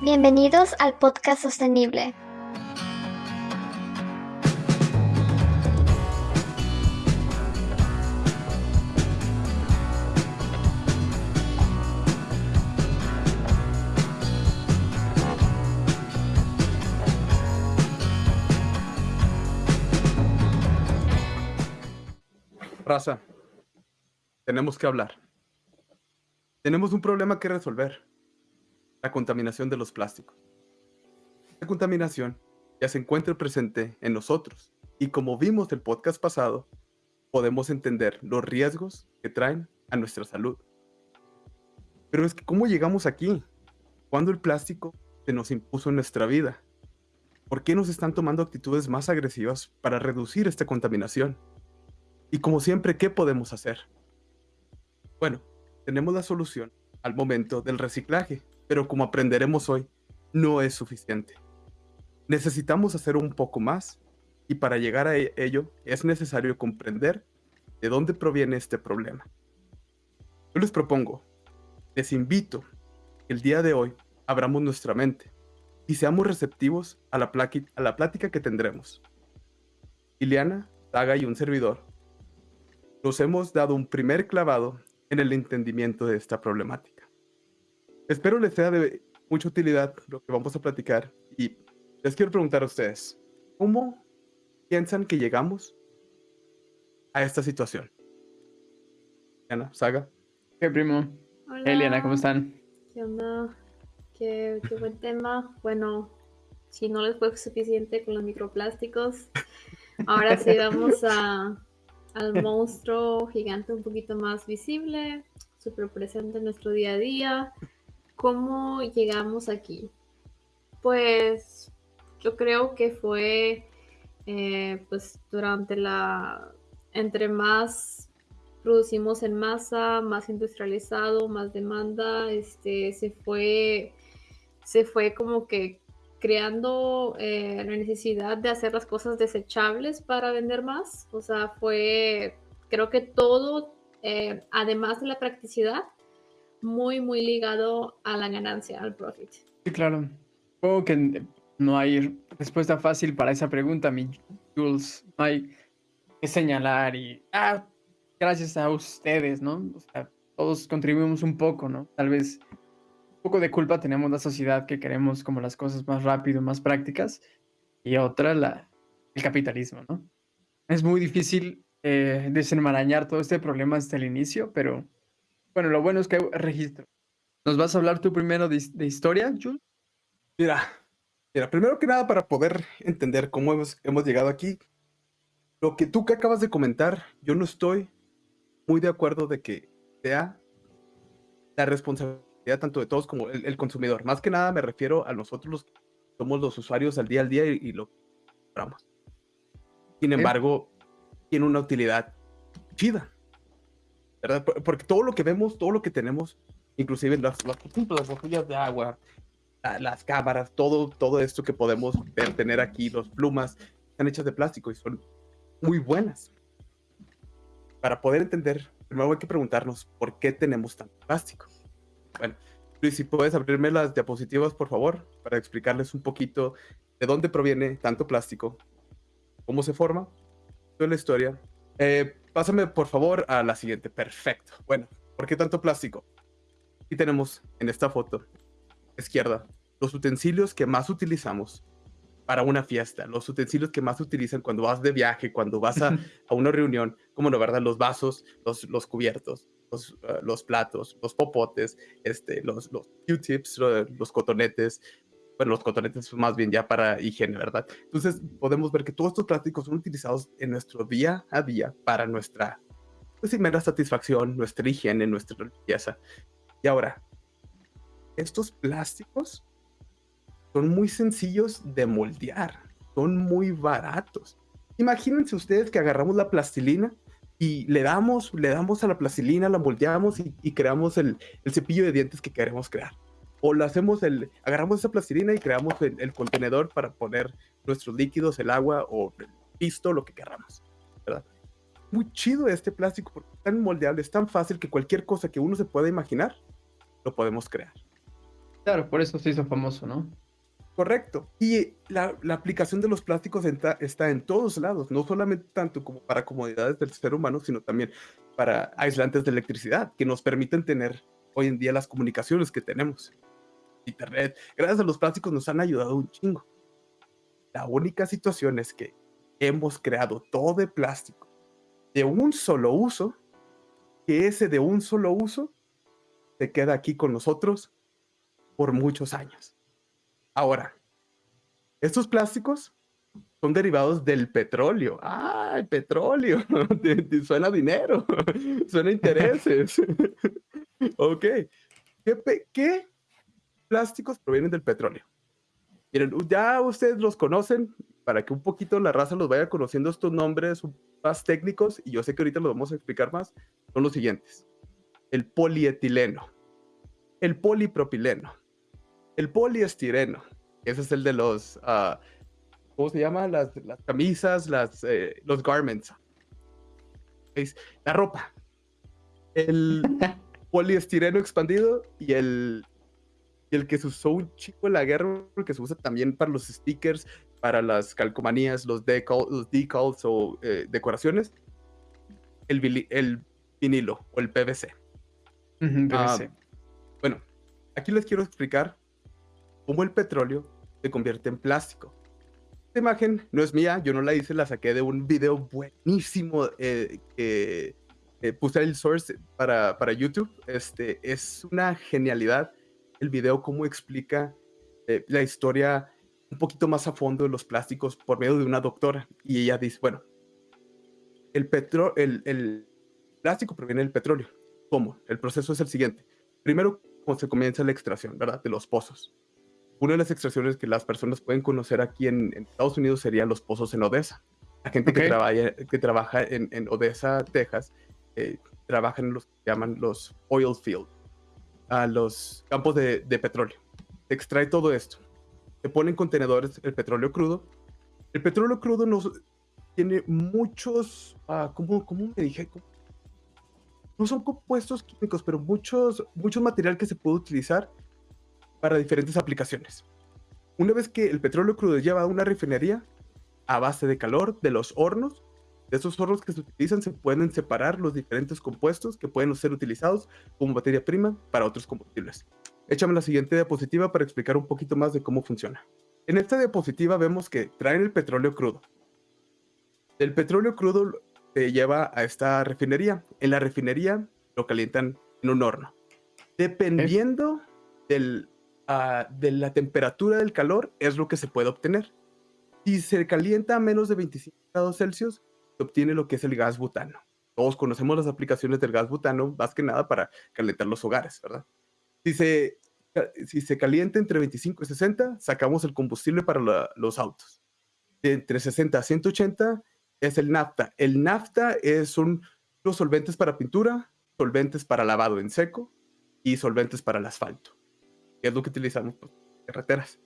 Bienvenidos al podcast sostenible. Raza, tenemos que hablar. Tenemos un problema que resolver. La contaminación de los plásticos. Esta contaminación ya se encuentra presente en nosotros y como vimos el podcast pasado, podemos entender los riesgos que traen a nuestra salud. Pero es que, ¿cómo llegamos aquí? ¿Cuándo el plástico se nos impuso en nuestra vida? ¿Por qué nos están tomando actitudes más agresivas para reducir esta contaminación? Y como siempre, ¿qué podemos hacer? Bueno, tenemos la solución al momento del reciclaje, pero como aprenderemos hoy, no es suficiente. Necesitamos hacer un poco más y para llegar a e-, ello es necesario comprender de dónde proviene este problema. Yo les propongo, les invito que el día de hoy abramos nuestra mente y seamos receptivos a la, plática que tendremos. Ileana, Saga y un servidor nos hemos dado un primer clavado en el entendimiento de esta problemática. Espero les sea de mucha utilidad lo que vamos a platicar y les quiero preguntar a ustedes, ¿cómo piensan que llegamos a esta situación? Ana, Saga. ¿Qué primo? Hola. Eliana, ¿cómo están? ¿Qué onda? Qué, qué buen tema. Bueno, si no les fue suficiente con los microplásticos, ahora sí vamos a al monstruo gigante un poquito más visible, súper presente en nuestro día a día. ¿Cómo llegamos aquí? Pues yo creo que fue eh, pues durante la entre más producimos en masa, más industrializado, más demanda, este se fue se fue como que creando eh, la necesidad de hacer las cosas desechables para vender más. O sea, fue, creo que todo, eh, además de la practicidad, muy, muy ligado a la ganancia, al profit. Sí, claro. Supongo que no hay respuesta fácil para esa pregunta, mi Jules. No hay que señalar y, ah, gracias a ustedes, ¿no? O sea, todos contribuimos un poco, ¿no? Tal vez poco de culpa tenemos la sociedad que queremos como las cosas más rápido, más prácticas, y otra la, el capitalismo, ¿no? Es muy difícil eh, desenmarañar todo este problema desde el inicio, pero bueno, lo bueno es que hay registro. ¿Nos vas a hablar tú primero de, de historia, Jules? Mira, mira, primero que nada, para poder entender cómo hemos, hemos llegado aquí, lo que tú que acabas de comentar, yo no estoy muy de acuerdo de que sea la responsabilidad tanto de todos como el, consumidor. Más que nada me refiero a nosotros los somos los usuarios al día al día y, lo compramos. Sin embargo, tiene una utilidad chida. ¿Verdad? Porque todo lo que vemos, todo lo que tenemos, inclusive las, las, las botellas de agua, las cámaras, todo, todo esto que podemos ver, tener aquí, las plumas, están hechas de plástico y son muy buenas. Para poder entender, primero hay que preguntarnos por qué tenemos tanto plástico. Bueno, Luis, si puedes abrirme las diapositivas, por favor, para explicarles un poquito de dónde proviene tanto plástico, cómo se forma, toda la historia. Eh, pásame, por favor, a la siguiente. Perfecto. Bueno, ¿por qué tanto plástico? Aquí tenemos en esta foto, izquierda, los utensilios que más utilizamos para una fiesta, los utensilios que más utilizan cuando vas de viaje, cuando vas a, a una reunión, como no, ¿verdad? Los vasos, los, los cubiertos, eh, los, platos, los popotes, este, los, los Q-tips, los, cotonetes, bueno, los cotonetes más bien ya para higiene, ¿verdad? Entonces podemos ver que todos estos plásticos son utilizados en nuestro día a día para nuestra pues, mera satisfacción, nuestra higiene, nuestra limpieza. Y ahora, estos plásticos son muy sencillos de moldear, son muy baratos. Imagínense ustedes que agarramos la plastilina y le damos, le damos a la plastilina, la moldeamos y, creamos el, cepillo de dientes que queremos crear. O lo hacemos, el, agarramos esa plastilina y creamos el, contenedor para poner nuestros líquidos, el agua o el pisto, lo que queramos. ¿verdad? Muy chido este plástico porque es tan moldeable, es tan fácil que cualquier cosa que uno se pueda imaginar, lo podemos crear. Claro, por eso se hizo famoso, ¿no? Correcto. Y la, la aplicación de los plásticos está, está en todos lados, no solamente tanto como para comodidades del ser humano, sino también para aislantes de electricidad, que nos permiten tener hoy en día las comunicaciones que tenemos. Internet, gracias a los plásticos nos han ayudado un chingo. La única situación es que hemos creado todo de plástico, de un solo uso, que ese de un solo uso se queda aquí con nosotros por muchos años. Ahora, estos plásticos son derivados del petróleo. Ah, el petróleo. suena dinero, suena intereses. ok. ¿Qué, ¿Qué, plásticos provienen del petróleo? Miren, ya ustedes los conocen, para que un poquito la raza los vaya conociendo estos nombres más técnicos, y yo sé que ahorita los vamos a explicar más, son los siguientes. El polietileno, el polipropileno, el poliestireno, ese es el de los, uh, ¿cómo se llama? Las, las camisas, las, eh, los garments. ¿Veis? La ropa. El poliestireno expandido y el, y el que se usó un chico en la guerra, que se usa también para los stickers, para las calcomanías, los, decal, los decals o eh, decoraciones, el, el, vinilo o el PVC. Uh -huh, PVC. Uh, bueno, aquí les quiero explicar cómo el petróleo se convierte en plástico. Esta imagen no es mía, yo no la hice, la saqué de un video buenísimo eh, que eh, puse el source para, para YouTube. Este, es una genialidad el video, cómo explica eh, la historia un poquito más a fondo de los plásticos por medio de una doctora. Y ella dice, bueno, el, petro el, el plástico proviene del petróleo. ¿Cómo? El proceso es el siguiente. Primero, cuando se comienza la extracción, ¿verdad? De los pozos una de las extracciones que las personas pueden conocer aquí en, en Estados Unidos serían los pozos en Odessa. La gente okay. que, trabaja, que trabaja en, en Odessa, Texas, eh, trabaja en los que llaman los oil fields, a los campos de, petróleo. Se extrae todo esto. Se pone en contenedores el petróleo crudo. El petróleo crudo nos, tiene muchos, uh, ¿cómo, ¿cómo, me dije? No son compuestos químicos, pero muchos, mucho material que se puede utilizar para diferentes aplicaciones. Una vez que el petróleo crudo lleva a una refinería, a base de calor de los hornos, de esos hornos que se utilizan se pueden separar los diferentes compuestos que pueden ser utilizados como materia prima para otros combustibles. Échame la siguiente diapositiva para explicar un poquito más de cómo funciona. En esta diapositiva vemos que traen el petróleo crudo. El petróleo crudo se lleva a esta refinería. En la refinería lo calientan en un horno. Dependiendo del uh, de la temperatura del calor es lo que se puede obtener. Si se calienta a menos de 25 grados Celsius, obtiene lo que es el gas butano. Todos conocemos las aplicaciones del gas butano, más que nada para calentar los hogares, ¿verdad? Si se, si se calienta entre 25 y 60, sacamos el combustible para los autos. De entre 60 a 180 es el nafta. El nafta es, son los solventes para pintura, solventes para lavado en seco y solventes para el asfalto que es lo que utilizamos pues, carreteras.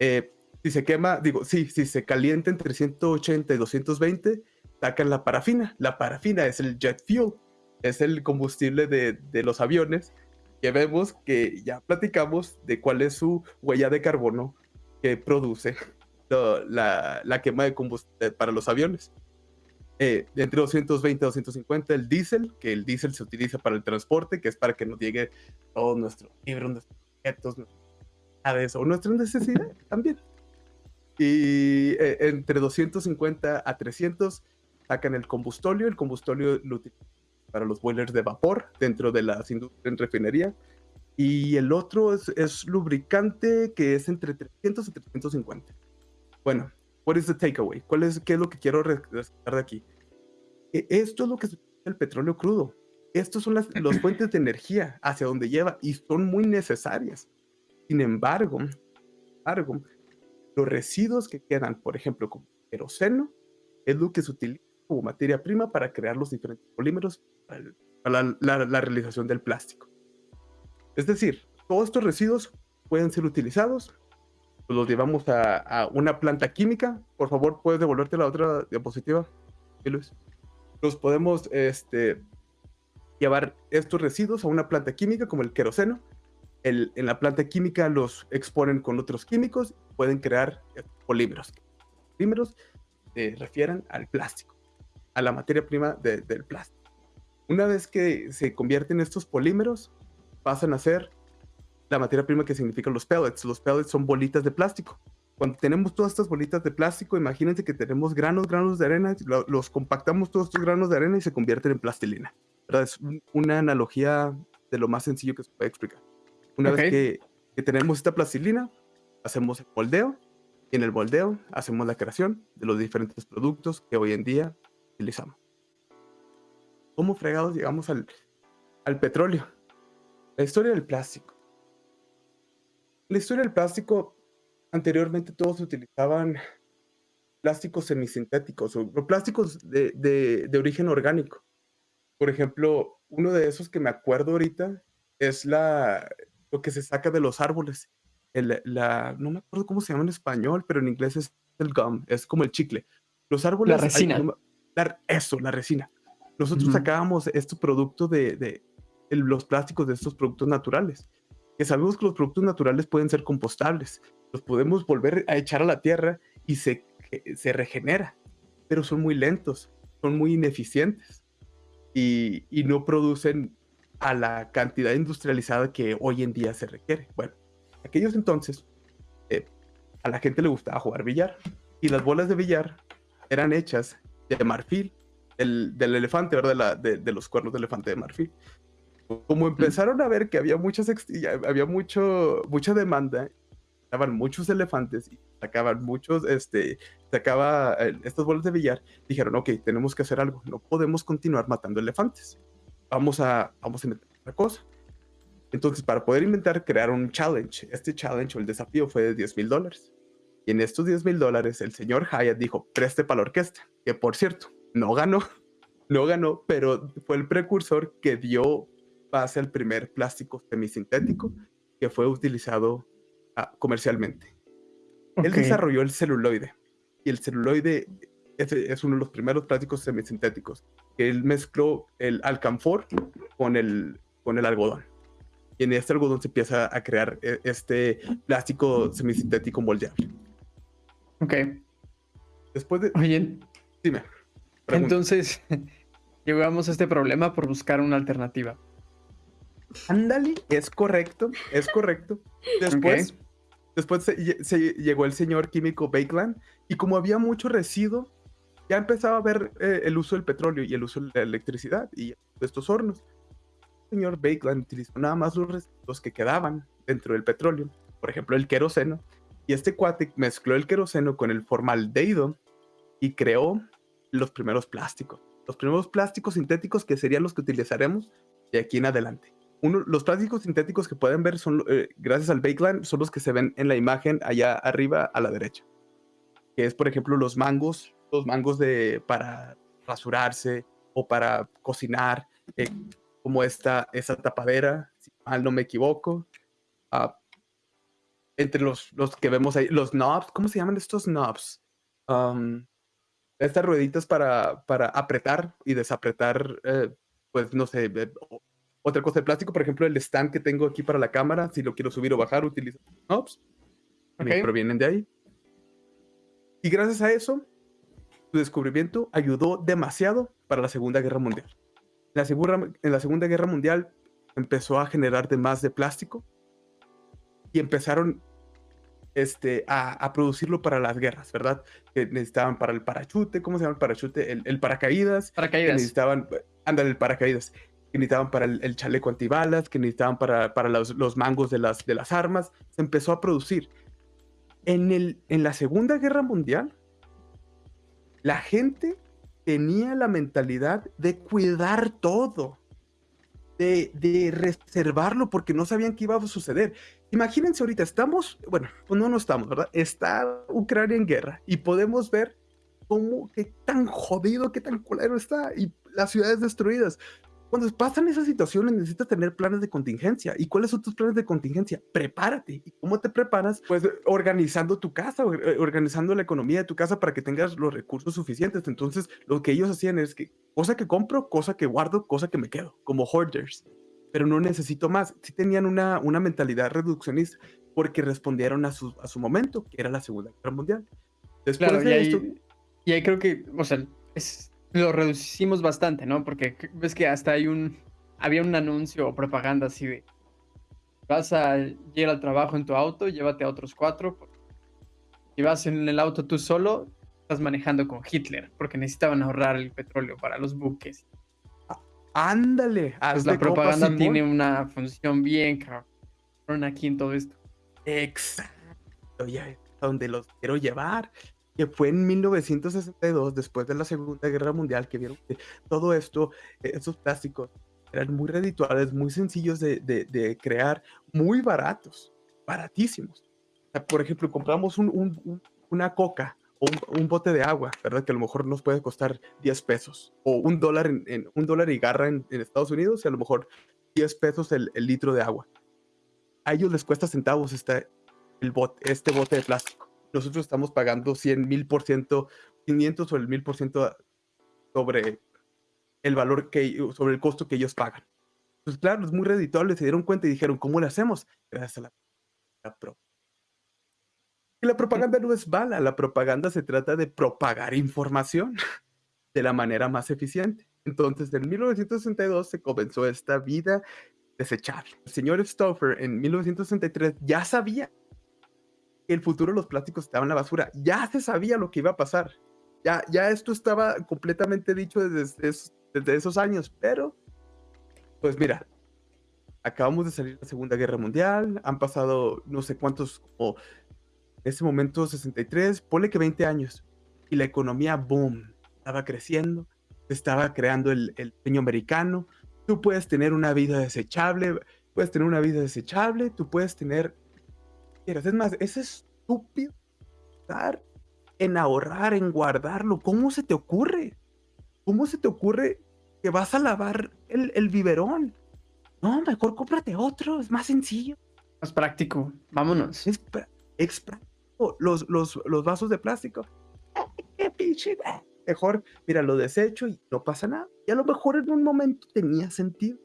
Eh, si se quema, digo, sí, si se calienta entre 180 y 220, sacan la parafina. La parafina es el jet fuel, es el combustible de, de los aviones que vemos que ya platicamos de cuál es su huella de carbono que produce lo, la, la, quema de combustible para los aviones. Eh, entre 220 y 250 el diésel, que el diésel se utiliza para el transporte, que es para que nos llegue todo nuestro libro, nuestro o nuestras necesidades también. Y eh, entre 250 a 300 sacan el combustóleo. El combustóleo lo utilizan para los boilers de vapor dentro de las industrias en refinería. Y el otro es, es, lubricante que es entre 300 y 350. Bueno, what is the takeaway? ¿Cuál es, ¿Qué es lo que quiero rescatar de aquí? E, esto es lo que es el petróleo crudo. Estos son las, las fuentes de energía hacia donde lleva y son muy necesarias. Sin embargo, embargo, los residuos que quedan, por ejemplo, como queroseno, es lo que se utiliza como materia prima para crear los diferentes polímeros para, la, realización del plástico. Es decir, todos estos residuos pueden ser utilizados, los llevamos a, una planta química. Por favor, puedes devolverte la otra diapositiva, Luis. Los podemos este, llevar estos residuos a una planta química como el queroseno. en la planta química los exponen con otros químicos, pueden crear polímeros. Polímeros se refieren al plástico, a la materia prima de- del plástico. Una vez que se convierten estos polímeros, pasan a ser la materia prima que significan los pellets. Los pellets son bolitas de plástico. Cuando tenemos todas estas bolitas de plástico, imagínense que tenemos granos, granos de arena, lo- los compactamos todos estos granos de arena y se convierten en plastilina. ¿verdad? Es un- una analogía de lo más sencillo que se puede explicar. Una Ok. vez que, que tenemos esta plastilina, hacemos el moldeo y en el moldeo hacemos la creación de los diferentes productos que hoy en día utilizamos. ¿Cómo fregados llegamos al, al petróleo? La historia del plástico. La historia del plástico, anteriormente todos utilizaban plásticos semisintéticos o, o plásticos de, de- de origen orgánico. Por ejemplo, uno de esos que me acuerdo ahorita es la, lo que se saca de los árboles. El- la, no me acuerdo cómo se llama en español, pero en inglés es el gum, es como el chicle. Los árboles... hay- resina. no la- eso, la resina. Nosotros Ujú. sacábamos este producto de, de el- los plásticos de estos productos naturales. Que sabemos que los productos naturales pueden ser compostables. Los podemos volver a echar a la tierra y se, que- se regenera. Pero son muy lentos, son muy ineficientes y, y no producen a la cantidad industrializada que hoy en día se requiere. Bueno, aquellos entonces, eh, a la gente le gustaba jugar billar y las bolas de billar eran hechas de marfil, del, del elefante, ¿verdad? De, la- de- de los cuernos de elefante de marfil. Como empezaron a ver que había muchas había mucho, mucha demanda, estaban muchos elefantes y sacaban muchos, este, sacaba eh, estas bolas de billar, dijeron, ok, tenemos que hacer algo, no podemos continuar matando elefantes, vamos a, vamos a inventar otra cosa. Entonces, para poder inventar, crearon un challenge. Este challenge o el desafío fue de 10 mil dólares. Y en estos 10 mil dólares, el señor Hyatt dijo, preste para la orquesta, que por cierto, no ganó, no ganó, pero fue el precursor que dio base al primer plástico semisintético que fue utilizado ah, comercialmente. Él Ok. desarrolló el celuloide. Y el celuloide es, es uno de los primeros plásticos semisintéticos. Él mezcló el alcanfor con el, con el algodón. Y en este algodón se empieza a crear eh, este plástico semisintético moldeable. Ok. Después de... Oye, Dime. pregunta. entonces llegamos a este problema por buscar una alternativa. Ándale, es correcto, es correcto. Después, después se llegó el señor químico Bakeland y como había mucho residuo, ya empezaba a ver eh, el uso del petróleo y el uso de la electricidad y de estos hornos. El señor Bakeland utilizó nada más los residuos que quedaban dentro del petróleo, por ejemplo el queroseno, y este cuate mezcló el queroseno con el formaldehído y creó los primeros plásticos. Los primeros plásticos sintéticos que serían los que utilizaremos de aquí en adelante uno, los plásticos sintéticos que pueden ver son, eh, gracias al Bakeland, son los que se ven en la imagen allá arriba a la derecha. Que es, por ejemplo, los mangos, los mangos de, para rasurarse o para cocinar, eh, como esta, esa tapadera, si mal no me equivoco. Ah, entre los, los que vemos ahí, los knobs, ¿cómo se llaman estos knobs? Um, estas rueditas para, para apretar y desapretar, eh, pues no sé, eh, otra cosa de plástico, por ejemplo, el stand que tengo aquí para la cámara, si lo quiero subir o bajar, utilizo knobs. que Ok. provienen de ahí. Y gracias a eso, su descubrimiento ayudó demasiado para la Segunda Guerra Mundial. En la, segura- en la Segunda Guerra Mundial empezó a generar de más de plástico y empezaron este, a, a producirlo para las guerras, ¿verdad? Que necesitaban para el parachute, ¿cómo se llama el parachute? El, el paracaídas, que Paracaídas. necesitaban, ándale, el paracaídas, que necesitaban para el, el chaleco antibalas, que necesitaban para, para los, los mangos de las, de las armas, se empezó a producir. En, el, en la Segunda Guerra Mundial, la gente tenía la mentalidad de cuidar todo, de, reservarlo porque no sabían qué iba a suceder. Imagínense ahorita, estamos, bueno, pues no, no estamos, ¿verdad? Está Ucrania en guerra y podemos ver cómo, qué tan jodido, qué tan colero está y las ciudades destruidas. Cuando pasan esas situaciones necesitas tener planes de contingencia. ¿Y cuáles son tus planes de contingencia? Prepárate. ¿Y cómo te preparas? Pues organizando tu casa, eh, organizando la economía de tu casa para que tengas los recursos suficientes. Entonces, lo que ellos hacían es que cosa que compro, cosa que guardo, cosa que me quedo, como hoarders. pero no necesito más. Sí tenían una, una mentalidad reduccionista porque respondieron a su, a su momento, que era la Segunda Guerra Mundial. Después Claro, y de ahí, esto, y ahí creo que, o sea, es- lo reducimos bastante, ¿no? Porque ves que hasta hay un, había un anuncio o propaganda así de, vas a ir al trabajo en tu auto, llévate a otros cuatro. Si vas en el auto tú solo, estás manejando con Hitler, porque necesitaban ahorrar el petróleo para los buques. ándale. Pues la propaganda tiene una función bien cabrón aquí en todo esto. Exacto, ya donde los quiero llevar. Que fue en 1962, después de la Segunda Guerra Mundial, que vieron que todo esto, eh, esos plásticos, eran muy redituables, muy sencillos de, de- crear, muy baratos, baratísimos. Por ejemplo, compramos un- un- un- una coca o un, bote de agua, ¿verdad? Que a lo mejor nos puede costar 10 pesos o un dólar, en, un dólar y garra en, en Estados Unidos y a lo mejor 10 pesos el, litro de agua. A ellos les cuesta centavos esta, el bote, este bote de plástico. Nosotros estamos pagando 100 mil por ciento, 500 o el mil por ciento sobre el valor que, sobre el costo que ellos pagan. Pues claro, es muy redituable, se dieron cuenta y dijeron, ¿cómo lo hacemos? Gracias a la, la pro- Y la propaganda no es bala, la propaganda se trata de propagar información de la manera más eficiente. Entonces, en 1962 se comenzó esta vida desechable. El señor Stauffer en 1963 ya sabía el futuro de los plásticos estaba en la basura. Ya se sabía lo que iba a pasar. Ya, ya esto estaba completamente dicho desde, es- desde esos años, pero pues mira, acabamos de salir de la Segunda Guerra Mundial, han pasado no sé cuántos, como en ese momento 63, ponle que 20 años, y la economía, boom, estaba creciendo, estaba creando el, el americano, tú puedes tener una vida desechable, puedes tener una vida desechable, tú puedes tener quieras. Es más, es estúpido pensar en ahorrar, en guardarlo. ¿Cómo se te ocurre? ¿Cómo se te ocurre que vas a lavar el, el biberón? No, mejor cómprate otro, es más sencillo. Más práctico, vámonos. Es, práctico. Los, los, los vasos de plástico. ¡Qué pinche! Mejor, mira, lo desecho y no pasa nada. Y a lo mejor en un momento tenía sentido.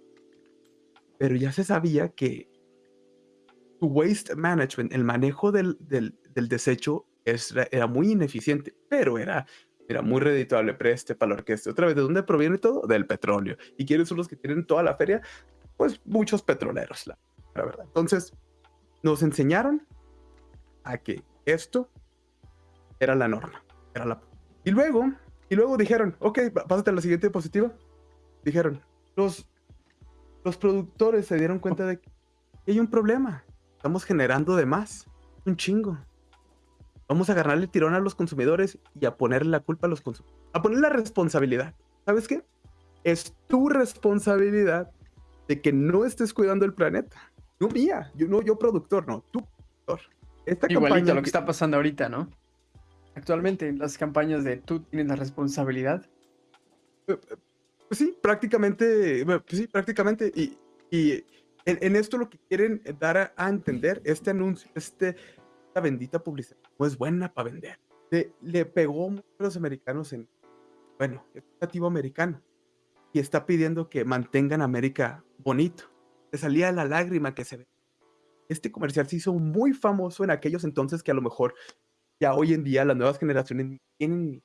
Pero ya se sabía que waste management, el manejo del, del, del desecho, es- era muy ineficiente, pero era, era muy redituable. Preste para la orquesta. Otra vez, ¿de dónde proviene todo? Del petróleo. ¿Y quiénes son los que tienen toda la feria? Pues muchos petroleros, la, la verdad. Entonces, nos enseñaron a que esto era la norma. Era la... Y luego, y luego dijeron, ok, pásate a la siguiente diapositiva. Dijeron, los, los productores se dieron cuenta de que hay un problema. Estamos generando de más. Un chingo. Vamos a agarrarle tirón a los consumidores y a ponerle la culpa a los consumidores. A poner la responsabilidad. ¿Sabes qué? Es tu responsabilidad de que no estés cuidando el planeta. No mía, yo no, yo productor, no, tú productor. Esta Igualito campaña lo que está pasando ahorita, ¿no? Actualmente en las campañas de tú tienes la responsabilidad. Pues sí, prácticamente, bueno, pues sí, prácticamente. Y, y en, esto lo que quieren dar a, entender, este anuncio, este, esta bendita publicidad, no es buena para vender. Le, pegó a los americanos en, bueno, es nativo americano. Y está pidiendo que mantengan América bonito. Le salía la lágrima que se ve. Este comercial se hizo muy famoso en aquellos entonces que a lo mejor ya hoy en día las nuevas generaciones ni tienen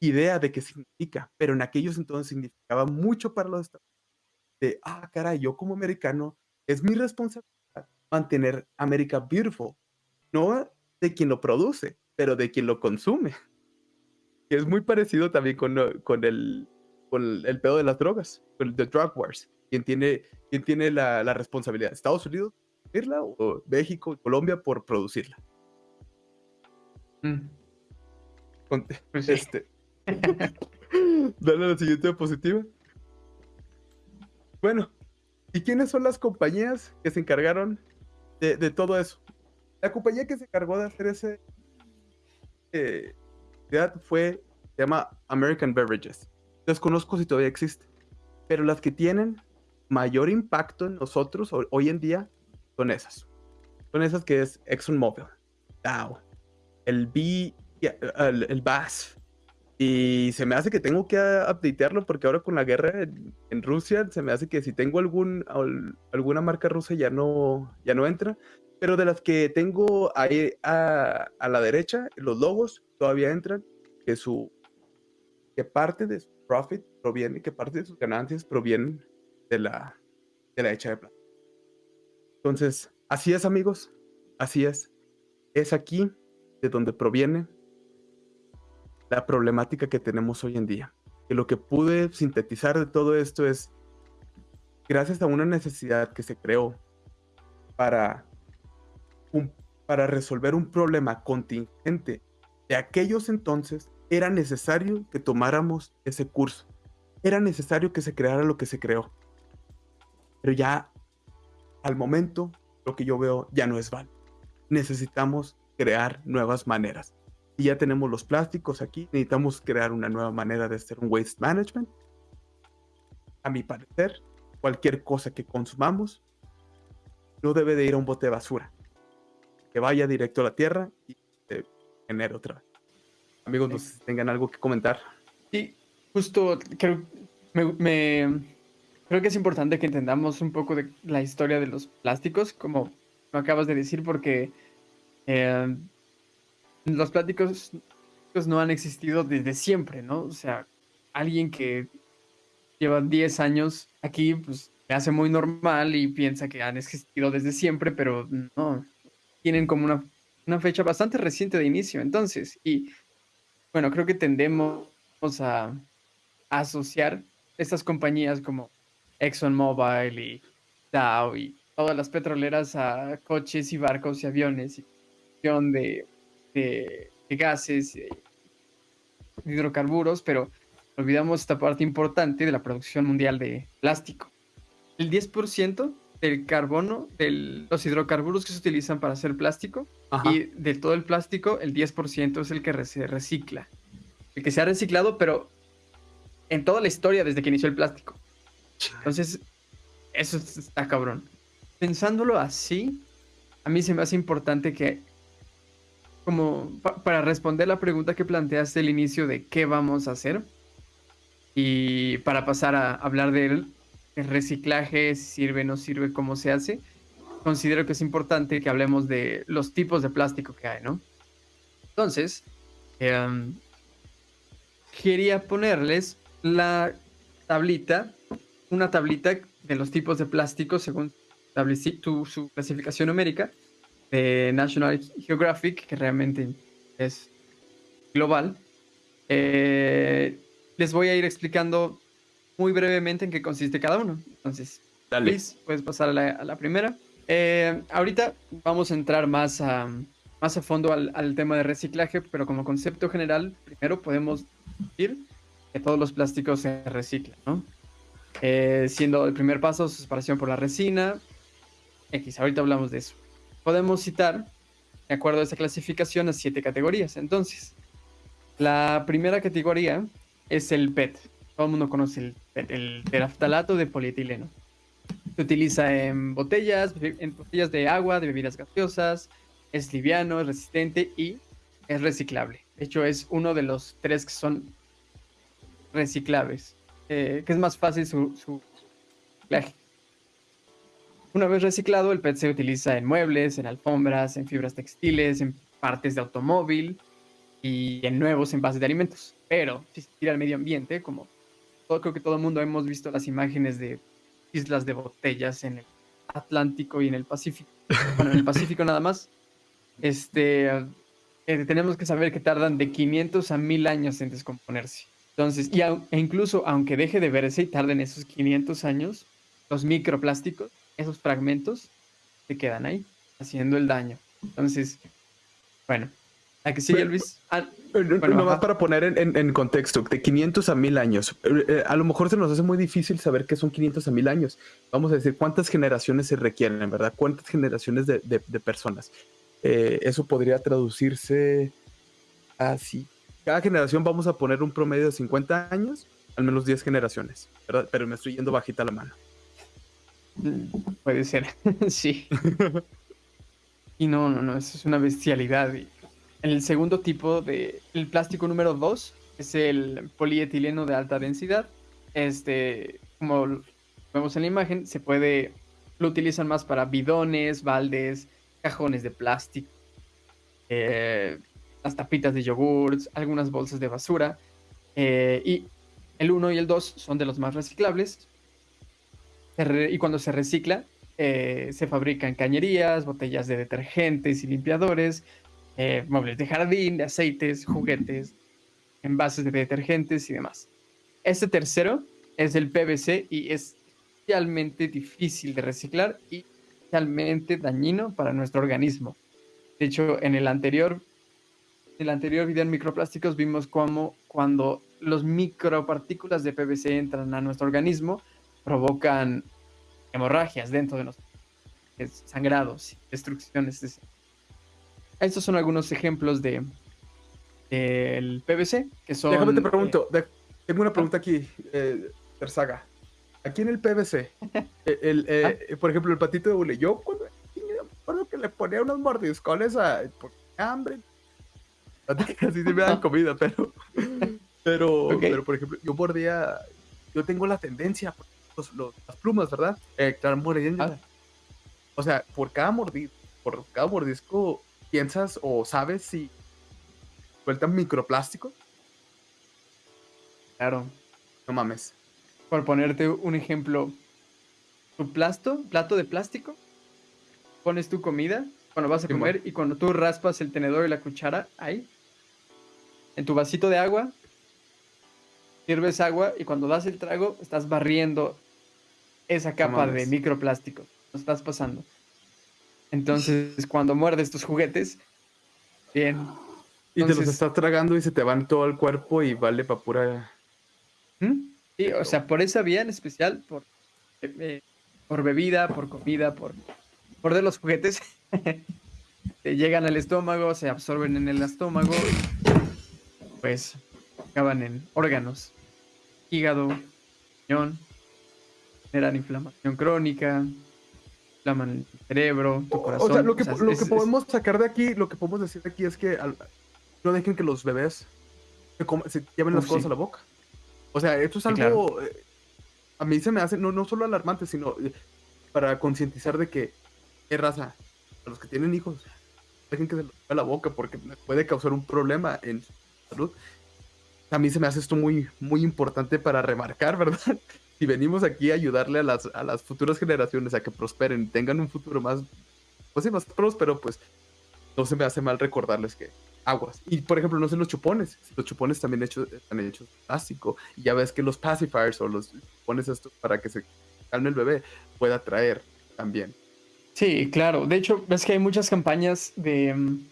idea de qué significa, pero en aquellos entonces significaba mucho para los Estados. De, ah, caray, yo como americano, es mi responsabilidad mantener América beautiful, no de quien lo produce, pero de quien lo consume. Que es muy parecido también con, lo- con, el, con el, pedo de las drogas, con el The Drug Wars. ¿Quién tiene, quién tiene la, la responsabilidad? ¿Estados Unidos o México Colombia por producirla? Mm, Con- pues sí. Este. Dale a la siguiente diapositiva. Bueno, ¿y quiénes son las compañías que se encargaron de, todo eso? La compañía que se encargó de hacer ese eh, fue, se llama American Beverages. Desconozco si todavía existe, pero las que tienen mayor impacto en nosotros ho- hoy en día son esas. Son esas que es ExxonMobil, Dow, el B, el, el Y se me hace que tengo que a- updatearlo porque ahora con la guerra en, en Rusia se me hace que si tengo algún al- alguna marca rusa ya no ya no entra, pero de las que tengo ahí a, a la derecha, los logos todavía entran, que su que parte de su profit proviene, que parte de sus ganancias provienen de la de la hecha de plata. Entonces, así es, amigos. Así es. Es aquí de donde proviene la problemática que tenemos hoy en día. Que lo que pude sintetizar de todo esto es, gracias a una necesidad que se creó para, para resolver un problema contingente de aquellos entonces, era necesario que tomáramos ese curso. Era necesario que se creara lo que se creó. Pero ya, al momento, lo que yo veo ya no es válido. Necesitamos crear nuevas maneras y ya tenemos los plásticos aquí, necesitamos crear una nueva manera de hacer un waste management. A mi parecer, cualquier cosa que consumamos no debe de ir a un bote de basura. Que vaya directo a la tierra y se genere otra vez. Amigos, no sé si tengan algo que comentar. Sí, justo creo, me, me- creo que es importante que entendamos un poco de la historia de los plásticos, como lo acabas de decir, porque eh, los plásticos pues, no han existido desde siempre, ¿no? O sea, alguien que lleva 10 años aquí, pues me hace muy normal y piensa que han existido desde siempre, pero no, tienen como una, fecha bastante reciente de inicio, entonces, y bueno, creo que tendemos a, asociar estas compañías como ExxonMobil y Dow y todas las petroleras a coches y barcos y aviones y de, de- de gases de hidrocarburos, pero olvidamos esta parte importante de la producción mundial de plástico. El 10% del carbono, de los hidrocarburos que se utilizan para hacer plástico, Ajá. y de todo el plástico, el 10% es el que se recicla. El que se ha reciclado, pero en toda la historia desde que inició el plástico. Entonces, eso es- está cabrón. Pensándolo así, a mí se me hace importante que, como pa- para responder la pregunta que planteaste al inicio de qué vamos a hacer, y para pasar a hablar del el reciclaje, si sirve, no sirve, cómo se hace, considero que es importante que hablemos de los tipos de plástico que hay, ¿no? Entonces, em, quería ponerles la tablita, una tablita de los tipos de plástico según su clasificación numérica de National Geographic, que realmente es global. Eh, les voy a ir explicando muy brevemente en qué consiste cada uno. Entonces, Dale. Luis, puedes pasar a la, a la primera. Eh, ahorita vamos a entrar más a, más a fondo al, al tema de reciclaje, pero como concepto general, primero podemos decir que todos los plásticos se reciclan, ¿no? Eh, siendo el primer paso su separación por la resina. X, ahorita hablamos de eso. Podemos citar, de acuerdo a esta clasificación, a siete categorías. Entonces, la primera categoría es el PET. Todo el mundo conoce el PET, el teraftalato de polietileno. Se utiliza en botellas, en botellas de agua, de bebidas gaseosas, es liviano, es resistente y es reciclable. De hecho, es uno de los tres que son reciclables, eh, que es más fácil su, su. Una vez reciclado, el PET se utiliza en muebles, en alfombras, en fibras textiles, en partes de automóvil y en nuevos envases de alimentos. Pero si se tira al medio ambiente, como todo, creo que todo el mundo hemos visto las imágenes de islas de botellas en el Atlántico y en el Pacífico. Bueno, en el Pacífico nada más. Este, eh, tenemos que saber que tardan de 500 a 1000 años en descomponerse. Entonces, y au- e incluso aunque deje de verse y tarden esos 500 años, los microplásticos, esos fragmentos, se quedan ahí, haciendo el daño. Entonces, bueno, la que sigue, Luis. Ah, Eh, no- Bueno, nomás ajá. para poner en, en- en contexto, de 500 a 1000 años. Eh, eh, a lo mejor se nos hace muy difícil saber qué son 500 a 1000 años. Vamos a decir cuántas generaciones se requieren, ¿verdad? ¿Cuántas generaciones de, de- de personas? Eh, eso podría traducirse así. Cada generación vamos a poner un promedio de 50 años, al menos 10 generaciones, ¿verdad? Pero me estoy yendo bajita la mano. Puede ser, sí. Y no, no, no, eso es una bestialidad. Y el segundo tipo de, el plástico número 2 es el polietileno de alta densidad. Este, como vemos en la imagen, se puede, lo utilizan más para bidones, baldes, cajones de plástico, eh, las tapitas de yogurts, algunas bolsas de basura. eh, y el 1 y el 2 son de los más reciclables. Y cuando se recicla, eh, se fabrican cañerías, botellas de detergentes y limpiadores, eh, muebles de jardín, de aceites, juguetes, envases de detergentes y demás. Este tercero es el PVC y es especialmente difícil de reciclar y especialmente dañino para nuestro organismo. De hecho, en el anterior, en el anterior video en microplásticos vimos cómo cuando los micropartículas de PVC entran a nuestro organismo provocan hemorragias dentro de nosotros, sangrados, destrucciones. es- Estos son algunos ejemplos de del PVC que son. Déjame te eh, pregunto, de- tengo una pregunta aquí, eh, Terzaga. Aquí en el PVC, eh, el, eh, Ah. por ejemplo, el patito de hule, yo cuando acuerdo que le ponía unos mordiscones a por hambre. Así sí me dan comida, pero, pero, pero por ejemplo, yo mordía, yo tengo la tendencia, los- los- las plumas, ¿verdad? Eh. Ah. O sea, por cada mordisco, por cada mordisco, piensas o sabes si sueltan microplástico. Claro. No mames. Por ponerte un ejemplo, tu plasto, plato de plástico, pones tu comida cuando vas a comer y cuando tú raspas el tenedor y la cuchara ahí, en tu vasito de agua, sirves agua y cuando das el trago estás barriendo esa capa de microplástico. Lo estás pasando. Entonces, cuando muerdes tus juguetes, bien. Y te los estás tragando y se te van todo el cuerpo y vale para pura. ¿Mm? Sí, o sea, por esa vía en especial, por, eh, por bebida, por comida, por, por de los juguetes, te llegan al estómago, se absorben en el estómago pues acaban en órganos, hígado, riñón, generan inflamación crónica, inflaman el cerebro, tu corazón. O sea, lo que, o sea, lo es- que es- podemos sacar de aquí, lo que podemos decir de aquí es que al- no dejen que los bebés se, coma- se lleven las cosas sí. a la boca. O sea, esto es algo. eh, a mí se me hace, no, no solo alarmante, sino eh, para concientizar de que, ¿qué raza? A los que tienen hijos, dejen que se los a la boca porque puede causar un problema en su salud. A mí se me hace esto muy, muy importante para remarcar, ¿verdad? Si venimos aquí a ayudarle a las, a las futuras generaciones a que prosperen, tengan un futuro más, pues sí, más próspero, pues no se me hace mal recordarles que aguas. Y por ejemplo, no sé los chupones. Los chupones también hechos, están hechos de plástico. Y ya ves que los pacifiers o los chupones estos para que se calme el bebé pueda traer también. Sí, claro. De hecho, ves que hay muchas campañas de mm,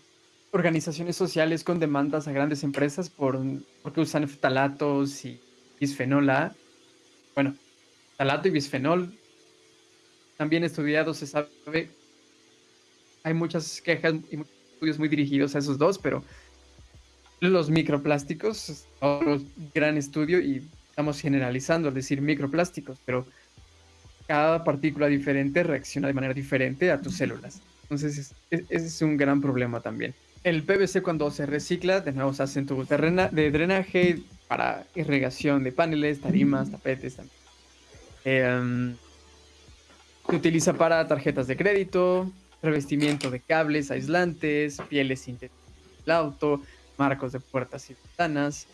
organizaciones sociales con demandas a grandes empresas por porque usan ftalatos y bisfenol A. Bueno, ftalato y bisfenol también estudiados se sabe. Hay muchas quejas y muchos estudios muy dirigidos a esos dos, pero los microplásticos otro gran estudio y estamos generalizando al decir microplásticos, pero cada partícula diferente reacciona de manera diferente a tus células. Entonces, es- es- ese es un gran problema también. El PVC cuando se recicla, de nuevo se hace en de drenaje para irrigación de paneles, tarimas, tapetes también. Em, se utiliza para tarjetas de crédito, revestimiento de cables aislantes, pieles sintéticas del auto, marcos de puertas y ventanas.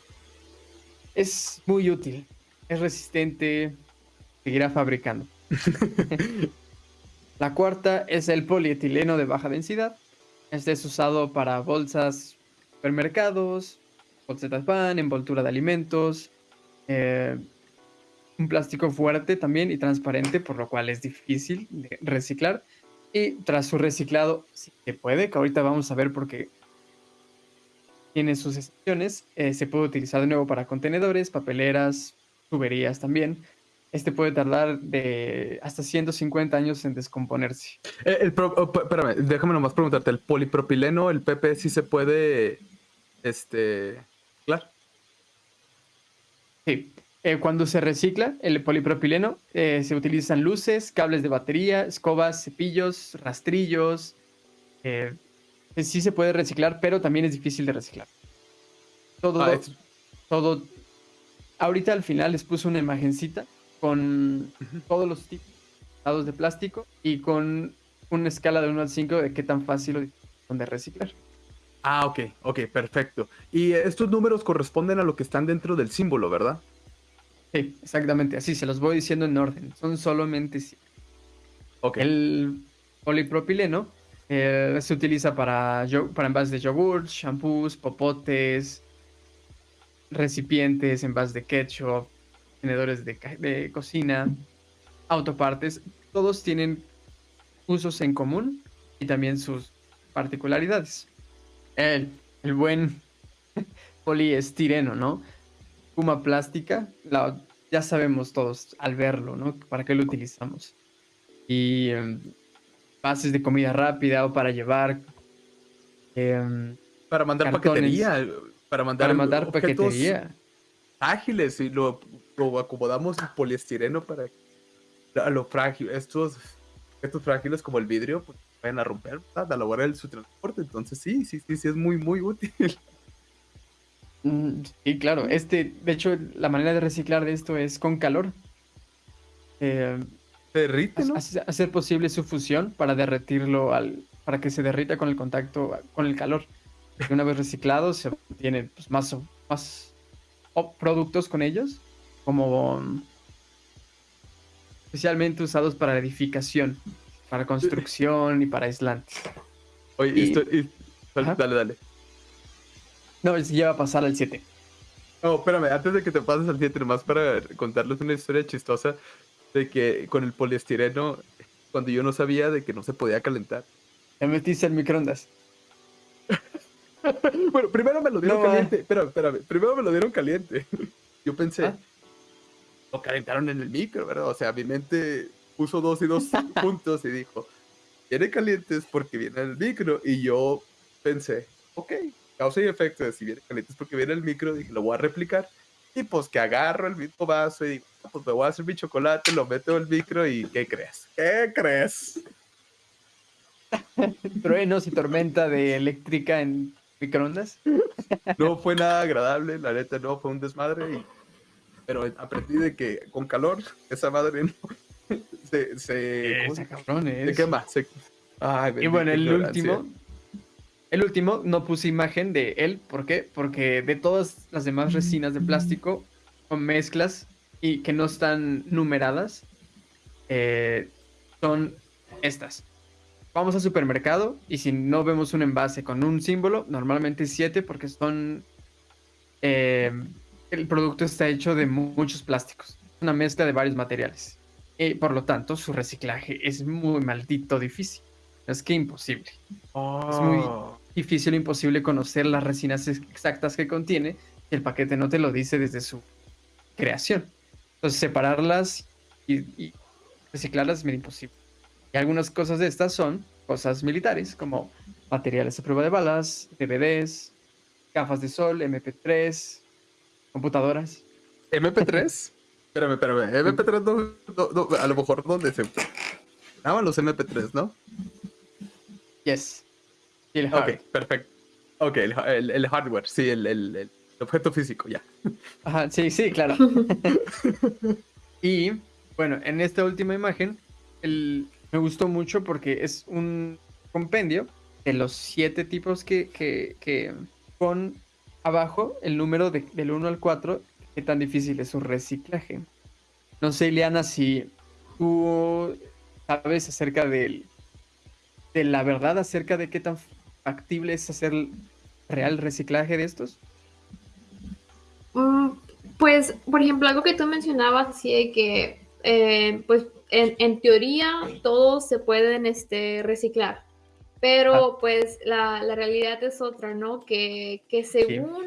Es muy útil, es resistente, seguirá fabricando. La cuarta es el polietileno de baja densidad. Este es usado para bolsas, supermercados, bolsas de pan, envoltura de alimentos. eh, un plástico fuerte también y transparente, por lo cual es difícil de reciclar. Y tras su reciclado, si se puede, que ahorita vamos a ver porque tiene sus excepciones, eh, se puede utilizar de nuevo para contenedores, papeleras, tuberías también. Este puede tardar de hasta 150 años en descomponerse. Eh, El, pro- oh, espérame, déjame nomás preguntarte, ¿el polipropileno, el PP, sí se puede, este, claro? Sí. Eh, cuando se recicla el polipropileno, eh, se utilizan luces, cables de batería, escobas, cepillos, rastrillos. eh, sí se puede reciclar, pero también es difícil de reciclar. Todo, Ah, todo. Ahorita al final les puse una imagencita con todos los tipos de plástico y con una escala de 1 al 5 de qué tan fácil son de reciclar. Ah, ok, ok, perfecto. Y estos números corresponden a lo que están dentro del símbolo, ¿verdad? Sí, exactamente, así se los voy diciendo en orden. Son solamente si- Ok. El polipropileno eh, se utiliza para, para envases de yogur, shampoos, popotes, recipientes, envases de ketchup, tenedores de, cocina, autopartes. Todos tienen usos en común y también sus particularidades. El, el buen poliestireno, ¿no? Puma plástica, la- ya sabemos todos al verlo, ¿no? ¿Para qué lo utilizamos? Y em, bases de comida rápida o para llevar, em, Para mandar cartones. paquetería, para mandar, para mandar objetos paquetería. ágiles y lo, lo acomodamos en poliestireno para que a lo frágil, estos objetos frágiles como el vidrio, pues vayan a romper, ¿verdad? a la hora de su transporte. Entonces sí, sí, sí, sí, es muy, muy útil. Mm, Sí, claro. Este, de hecho, la manera de reciclar de esto es con calor. Eh, Se derrite, ¿no? hace- hacer posible su fusión para derretirlo al, para que se derrita con el contacto con el calor. Y una vez reciclado se obtienen pues, más, más productos con ellos, como especialmente usados para edificación, para construcción y para aislantes. Oye, y- esto- y- dale, dale, dale. No, se lleva a pasar al 7. No, espérame, antes de que te pases al 7, nomás para contarles una historia chistosa de que con el poliestireno, cuando yo no sabía de que no se podía calentar. Te metiste en microondas. Bueno, primero me lo dieron No, caliente. Espérame, espérame. Primero me lo dieron caliente. Yo pensé, Ah. Lo calentaron en el micro, ¿verdad? O sea, mi mente puso dos y dos puntos y dijo, viene calientes porque viene el micro. Y yo pensé, ok, causa y efecto de si viene calientes porque viene el micro. Dije, lo voy a replicar. Y pues que agarro el mismo vaso y digo, "Ah, pues me voy a hacer mi chocolate, lo meto en el micro y ¿qué crees? ¿Qué crees? Truenos y tormenta de eléctrica en microondas. No fue nada agradable, la neta no, fue un desmadre. y- pero aprendí de que con calor, esa madre no, se, se, ¿cómo Esa se- cabrón se es. quema. se- ay, Y bueno, el ignorancia. último. El último no puse imagen de él. ¿Por qué? Porque de todas las demás resinas de plástico con mezclas y que no están numeradas, eh, son estas. Vamos al supermercado y si no vemos un envase con un símbolo, normalmente 7 porque son... eh, el producto está hecho de mu- muchos plásticos. Una mezcla de varios materiales. Y por lo tanto, su reciclaje es muy maldito difícil. Es que imposible. es muy- Oh, Difícil o imposible conocer las resinas ex- exactas que contiene el paquete no te lo dice desde su creación. Entonces, separarlas y, y reciclarlas es bien imposible. Y algunas cosas de estas son cosas militares, como materiales a prueba de balas, DVDs, gafas de sol, MP3, computadoras. MP3. espérame, espérame. MP3 no, no- no, a lo mejor donde se daban los MP3, ¿no? Yes. Y el hard. Ok, perfecto. Ok, el, el- el hardware, sí, el, objeto físico, ya. Ajá, sí, sí, claro. y bueno, en esta última imagen el- me gustó mucho porque es un compendio de los siete tipos que, que, que con abajo el número de- del 1 al 4, qué tan difícil es su reciclaje. No sé, Ileana, si tú sabes acerca del, de la verdad, acerca de qué tan factible es hacer real reciclaje de estos. Mm, Pues, por ejemplo, algo que tú mencionabas, así que, eh, pues, en, en teoría todos se pueden este, reciclar, pero pues la, la realidad es otra, ¿no? Que, que según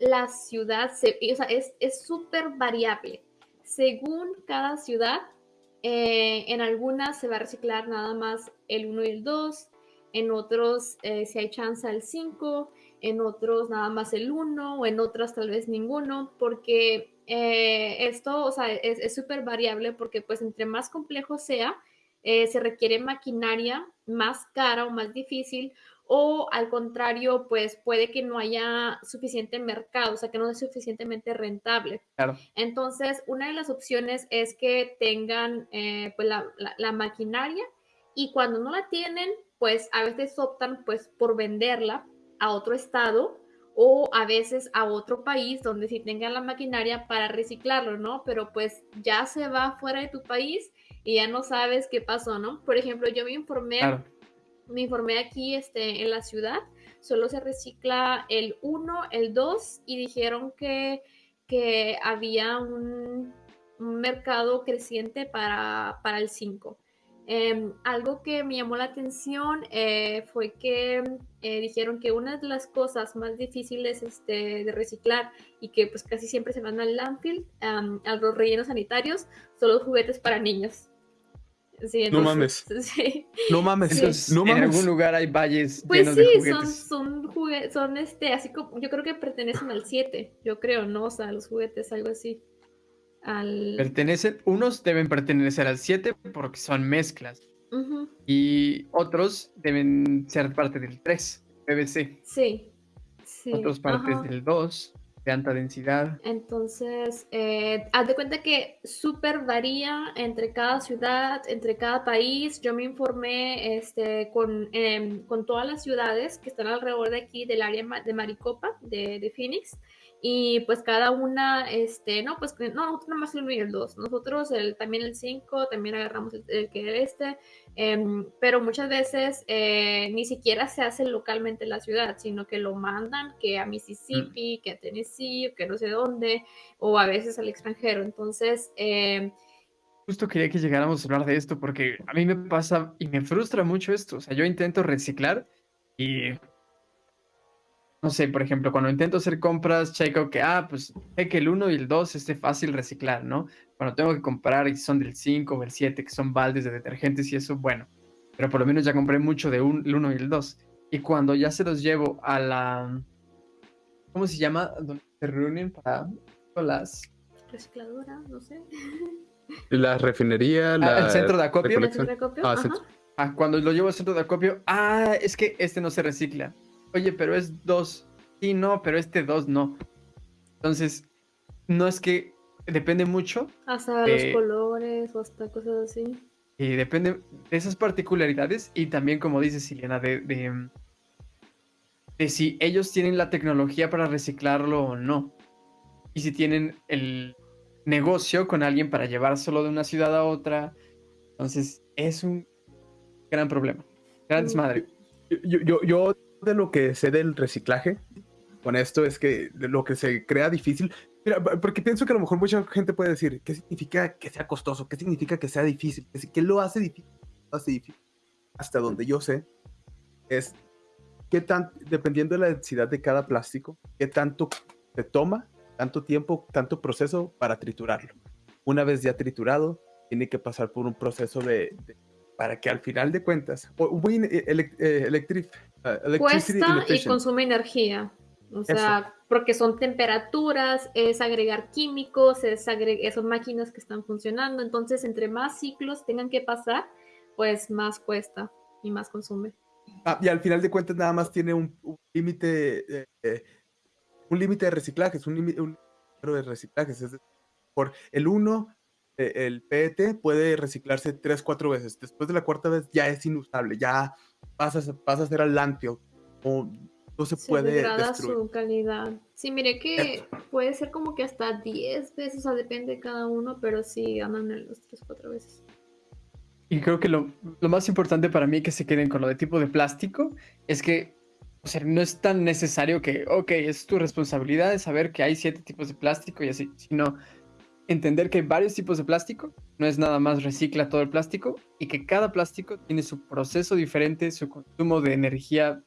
la ciudad, se, o sea, es es súper variable. Según cada ciudad, eh, en algunas se va a reciclar nada más el 1 y el 2, en otros, eh, si hay chance, el 5, en otros nada más el 1 o en otras tal vez ninguno, porque eh, esto, o sea, es súper variable porque pues entre más complejo sea, se requiere maquinaria más cara o más difícil o al contrario, pues puede que no haya suficiente mercado, o sea, que no es suficientemente rentable. Claro. Entonces, una de las opciones es que tengan eh, pues, la, la, la, maquinaria y cuando no la tienen, pues a veces optan pues por venderla a otro estado o a veces a otro país donde sí tengan la maquinaria para reciclarlo, ¿no? Pero pues ya se va fuera de tu país y ya no sabes qué pasó, ¿no? Por ejemplo, yo me informé claro me informé aquí este, en la ciudad, solo se recicla el 1, el 2 y dijeron que, que había un, un, mercado creciente para, para el 5. Eh, em, algo que me llamó la atención eh, fue que eh, dijeron que una de las cosas más difíciles este, de reciclar y que pues casi siempre se van al landfill, um, a los rellenos sanitarios, son los juguetes para niños. Sí, entonces, no mames. Sí. No mames. Entonces, no mames. En algún lugar hay valles pues llenos sí, de juguetes. son, son juguetes, son este, así como, yo creo que pertenecen al 7, yo creo, ¿no? O sea, los juguetes, algo así. Al... Pertenecen, unos deben pertenecer al 7 porque son mezclas. Uh -huh. Y otros deben ser parte del 3, PVC. Sí. sí. Otros partes Ajá. del 2, de alta densidad. Entonces, eh, haz de cuenta que súper varía entre cada ciudad, entre cada país. Yo me informé este, con, eh, con todas las ciudades que están alrededor de aquí, del área de Maricopa, de Phoenix. Y pues cada una, este, no, pues no, nosotros nada más el 1 y el 2. Nosotros el, también el 5, también agarramos el, el que era este. Eh, pero muchas veces eh, ni siquiera se hace localmente en la ciudad, sino que lo mandan que a Mississippi, mm. que a Tennessee, que no sé dónde, o a veces al extranjero. Entonces, eh, Justo quería que llegáramos a hablar de esto porque a mí me pasa y me frustra mucho esto. O sea, yo intento reciclar y no sé, por ejemplo, cuando intento hacer compras, checo que, ah, pues sé que el 1 y el 2 esté fácil reciclar, ¿no? Cuando tengo que comprar y son del 5 o el 7, que son baldes de detergentes y eso, bueno, pero por lo menos ya compré mucho de un, el 1 y el 2. Y cuando ya se los llevo a la, ¿cómo se llama? Donde se reúnen para las... Recicladora, no sé. La refinería, ah, la... el centro de acopio. ¿El centro de acopio? Ah, centro. Ah, cuando lo llevo al centro de acopio, ah, es que este no se recicla. Oye, pero es 2. Sí, no, pero este 2 no. Entonces, no es que depende mucho. Hasta de- los colores o hasta cosas así. Y depende de esas particularidades y también, como dice Silena, de, de, de si ellos tienen la tecnología para reciclarlo o no. Y si tienen el negocio con alguien para llevárselo de una ciudad a otra. Entonces, es un gran problema. Gran Mm. desmadre. Yo, yo, yo de lo que sé del reciclaje con esto es que lo que se crea difícil. Porque pienso que a lo mejor mucha gente puede decir, ¿qué significa que sea costoso? ¿Qué significa que sea difícil? ¿Qué, lo hace difícil? Lo hace. Hasta donde yo sé, es qué tan, dependiendo de la densidad de cada plástico, qué tanto te toma, tanto tiempo, tanto proceso para triturarlo. Una vez ya triturado, tiene que pasar por un proceso de- para que al final de cuentas, muy eh, eh, electric- eh, electricity Cuesta y consume energía. O sea, porque son temperaturas, es agregar químicos, es agre- son máquinas que están funcionando. Entonces, entre más ciclos tengan que pasar, pues más cuesta y más consume. Ah, y al final de cuentas nada más tiene un, un límite, eh, eh, un límite de reciclajes, un límite un número de reciclajes. Es decir, por el 1, el PET puede reciclarse 3, 4 veces. Después de la cuarta vez ya es inusable, ya pasa, a ser- pasa a ser al landfill. O no se Se puede degrada destruir. su calidad. Sí, mire que puede ser como que hasta 10 veces, o sea, depende de cada uno, pero sí andan en los 3, 4 veces. Y creo que lo, lo más importante para mí que se queden con lo de tipo de plástico es que, o sea, no es tan necesario que, ok, es tu responsabilidad de saber que hay siete tipos de plástico y así, sino entender que hay varios tipos de plástico, no es nada más recicla todo el plástico y que cada plástico tiene su proceso diferente, su consumo de energía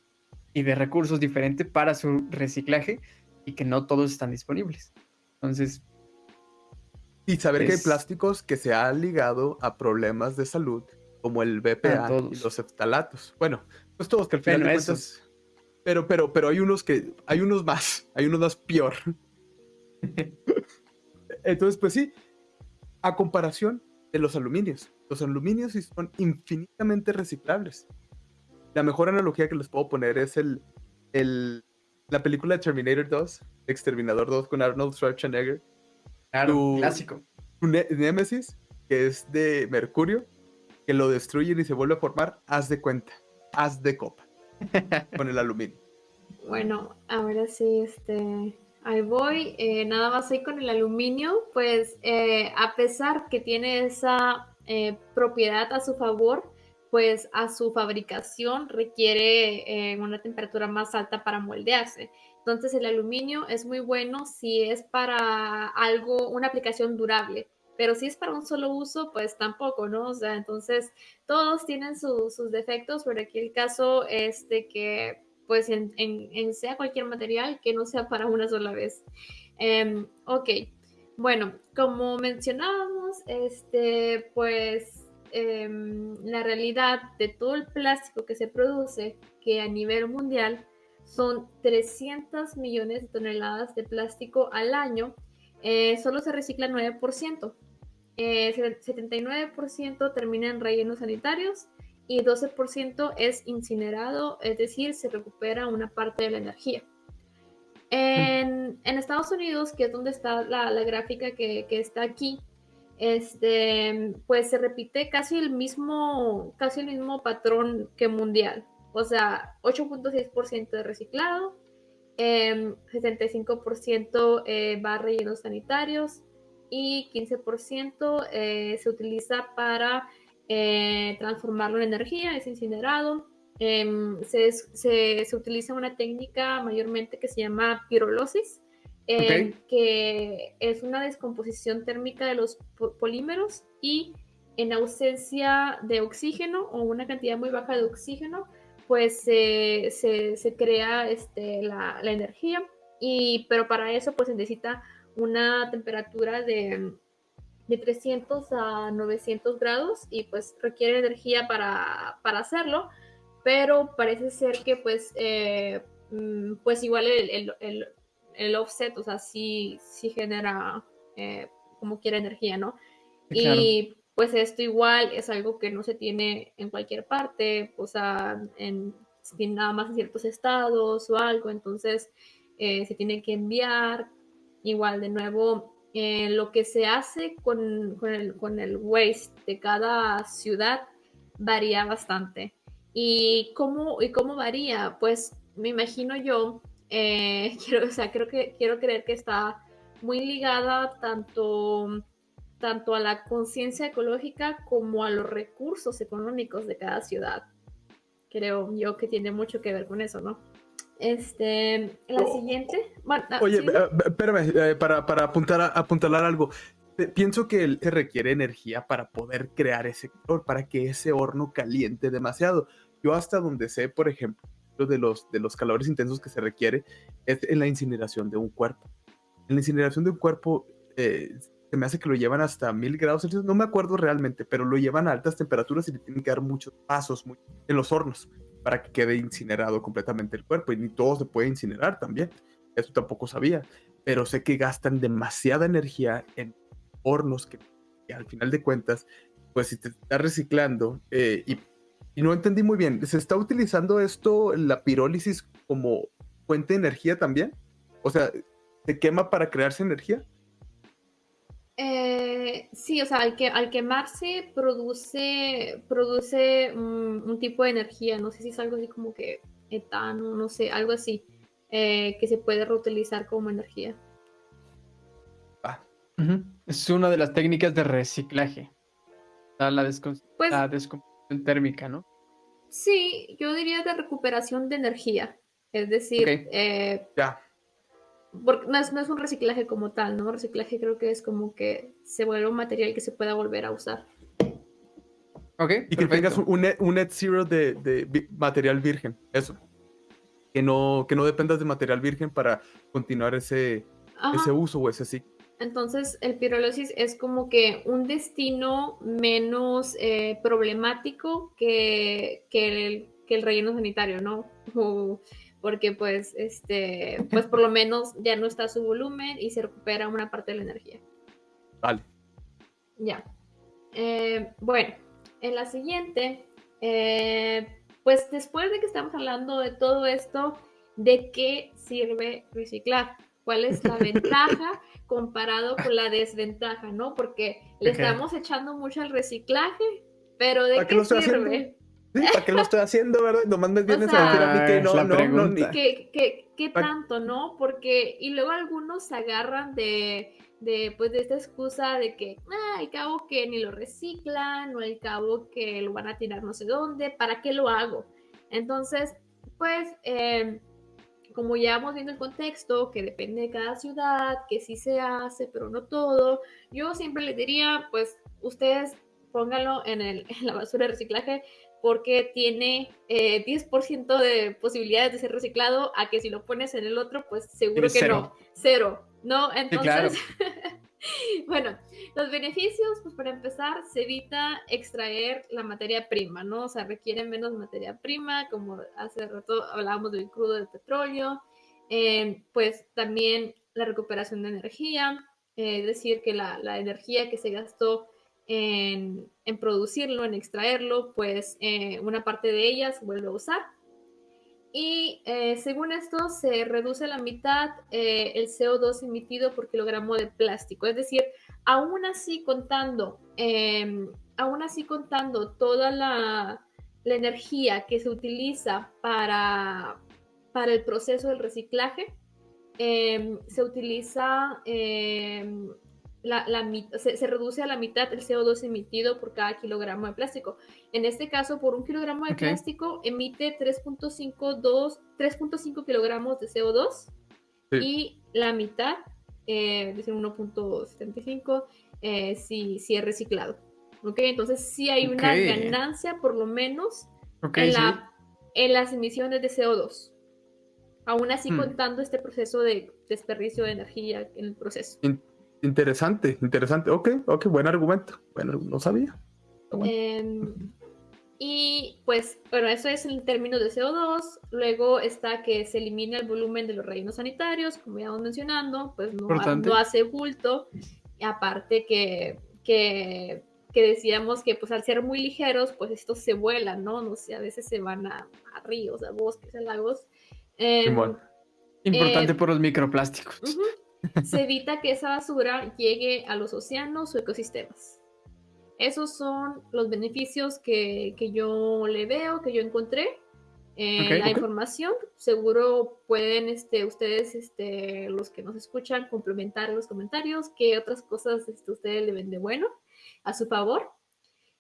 y de recursos diferente para su reciclaje y que no todos están disponibles. Entonces, Y saber que hay plásticos que se han ligado a problemas de salud, como el BPA y los eftalatos. Bueno, pues todos que al final Bueno, de cuentas. Pero, pero, pero hay unos que, hay unos más, hay unos más peor. Entonces, pues sí, a comparación de los aluminios. Los aluminios sí son infinitamente reciclables. la mejor analogía que les puedo poner es el, el, la película Terminator 2, Exterminador 2 con Arnold Schwarzenegger. Claro, Tu- clásico. Tu ne- Némesis, que es de Mercurio, que lo destruyen y se vuelve a formar, haz de cuenta, haz de copa, con el aluminio. Bueno, ahora sí, este, ahí voy. Eh, nada más ahí con el aluminio, pues eh, a pesar que tiene esa eh, propiedad a su favor, pues a su fabricación requiere una temperatura más alta para moldearse. Entonces el aluminio es muy bueno si es para algo, una aplicación durable. Pero si es para un solo uso, pues tampoco, ¿no? O sea, entonces todos tienen su- sus defectos, pero aquí el caso es de que pues en, en- sea cualquier material que no sea para una sola vez. Em, ok, bueno, como mencionábamos, este, pues em, la realidad de todo el plástico que se produce, que a nivel mundial son 300 millones de toneladas de plástico al año, eh, solo se recicla 9%. Eh, 79% termina en rellenos sanitarios y 12% es incinerado, es decir, se recupera una parte de la energía. En, en Estados Unidos, que es donde está la, la gráfica que, que está aquí, este, pues se repite casi el mismo, casi el mismo patrón que mundial. O sea, 8.6% de reciclado, em, 75% eh, va a rellenos sanitarios y 15% eh, se utiliza para eh, transformarlo en energía, es incinerado. Em, se, se- se utiliza una técnica mayormente que se llama pirolosis, em, que es una descomposición térmica de los po- polímeros y en ausencia de oxígeno o una cantidad muy baja de oxígeno, pues se, se- se crea este, la, la energía. Y, pero para eso pues se necesita una temperatura de, de 300 a 900 grados y pues requiere energía para, para hacerlo, pero parece ser que pues, eh, mm, pues igual el, el- el- el offset, o sea, sí, sí genera eh, como quiera energía, ¿no? Claro. Y pues esto igual es algo que no se tiene en cualquier parte, o sea, en, tiene nada más en ciertos estados o algo, entonces eh, se tiene que enviar. Igual, de nuevo, eh, lo que se hace con, el, con el waste de cada ciudad varía bastante. ¿Y cómo, y cómo varía? Pues me imagino yo, eh, quiero, o sea, creo que, quiero creer que está muy ligada tanto, tanto a la conciencia ecológica como a los recursos económicos de cada ciudad. Creo yo que tiene mucho que ver con eso, ¿no? Este, la Oh. siguiente. Bueno, ah, Oye, sí, espérame, eh, para, para apuntar apuntalar algo. Pienso que se requiere energía para poder crear ese calor, para que ese horno caliente demasiado. Yo hasta donde sé, por ejemplo, lo de los, de los calores intensos que se requiere es en la incineración de un cuerpo. En la incineración de un cuerpo eh, se me hace que lo llevan hasta mil grados Celsius, no me acuerdo realmente, pero lo llevan a altas temperaturas y le tienen que dar muchos pasos muy- en los hornos para que quede incinerado completamente el cuerpo y ni todo se puede incinerar también. Eso tampoco sabía, pero sé que gastan demasiada energía en hornos que, al final de cuentas, pues si te está reciclando eh, y, y no entendí muy bien, ¿se está utilizando esto, la pirólisis, como fuente de energía también? O sea, ¿se quema para crearse energía? Eh, sí, o sea, al, que, al quemarse produce, produce un, un tipo de energía, no sé si es algo así como que etano, no sé, algo así, eh, que se puede reutilizar como energía. Ah. Es una de las técnicas de reciclaje. La, la descom- Pues la descomposición térmica, ¿no? sí, yo diría de recuperación de energía, es decir, eh, ya. Porque no es, no es un reciclaje como tal, ¿no? Reciclaje creo que es como que se vuelve un material que se pueda volver a usar. Ok, Y que tengas perfecto. un, un net, un net zero de, de material virgen, eso. Que no, que no dependas de material virgen para continuar ese, Ajá. ese uso o ese ciclo. Entonces, el pirólisis es como que un destino menos eh, problemático que, que, el, que el relleno sanitario, ¿no? O- porque pues, este, pues por lo menos ya no está su volumen y se recupera una parte de la energía. Vale. Ya. Eh, bueno, en la siguiente, eh, pues después de que estamos hablando de todo esto, ¿de qué sirve reciclar? ¿Cuál es la ventaja comparado con la desventaja, no? Porque le estamos echando mucho al reciclaje, pero ¿de ¿Para qué sirve? Sí, ¿Para qué lo estoy haciendo, verdad? Nomás me vienes sea, a decir a mí que no, no, no, ni- ¿Qué, qué, qué tanto, no? Porque, y luego algunos se agarran de, de, pues, de esta excusa de que, ah, al cabo que ni lo reciclan, o al cabo que lo van a tirar no sé dónde, ¿para qué lo hago? Entonces, pues, eh, como ya vamos viendo el contexto, que depende de cada ciudad, que sí se hace, pero no todo, yo siempre les diría, pues, ustedes pónganlo en, el, en la basura de reciclaje porque tiene eh, 10% de posibilidades de ser reciclado a que si lo pones en el otro, pues seguro que cero. no, cero, ¿no? Sí, Entonces, claro. bueno, los beneficios, pues para empezar, se evita extraer la materia prima, ¿no? O sea, requiere menos materia prima, como hace rato hablábamos del crudo del petróleo, eh, pues también la recuperación de energía, eh, es decir, que la, la energía que se gastó en, en producirlo, en extraerlo, pues eh, una parte de ella se vuelve a usar. Y eh, según esto, se reduce a la mitad eh, el CO2 emitido por kilogramo de plástico. Es decir, aún así contando, eh, aún así contando toda la, la, energía que se utiliza para, para el proceso del reciclaje, eh, se utiliza eh, la, la, se, se, reduce a la mitad el CO2 emitido por cada kilogramo de plástico. En este caso, por un kilogramo de okay. plástico emite 3.5 kilogramos de CO2 sí. y la mitad, eh, es decir, 1.75, eh, si, si, es reciclado. ¿Okay? Entonces, sí hay una ganancia, por lo menos, en, la, sí. en, las emisiones de CO2. Aún así, hmm. contando este proceso de desperdicio de energía en el proceso. Interesante, interesante. Ok, ok, buen argumento. Bueno, no sabía. Bueno. Eh, y pues, bueno, eso es en términos de CO2. Luego está que se elimina el volumen de los rellenos sanitarios, como ya vamos mencionando, pues no, no hace bulto. Y aparte que, que, que, decíamos que pues al ser muy ligeros, pues estos se vuelan, ¿no? No sé, a veces se van a, a ríos, a bosques, a lagos. Eh, bueno. Importante eh, por los microplásticos. Uh -huh. Se evita que esa basura llegue a los océanos o ecosistemas. Esos son los beneficios que, que yo le veo, que yo encontré en okay, la okay. información. Seguro pueden este, ustedes, este, los que nos escuchan, complementar en los comentarios qué otras cosas este, ustedes le ven de bueno a su favor.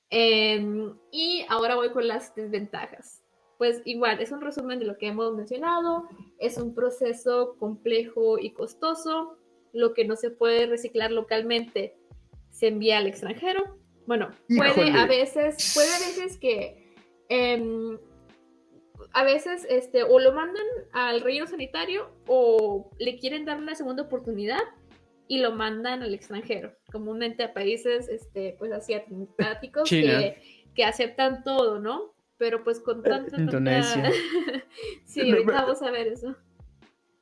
Eh, y ahora voy con las desventajas. Pues igual, es un resumen de lo que hemos mencionado. Es un proceso complejo y costoso. Lo que no se puede reciclar localmente se envía al extranjero. Bueno, puede a veces, puede a veces que eh, a veces este, o lo mandan al relleno sanitario o le quieren dar una segunda oportunidad y lo mandan al extranjero, comúnmente a países este, pues asiáticos que, que aceptan todo, ¿no? Pero pues con tanta... Indonesia. Tanta... sí, ahorita vamos a ver eso.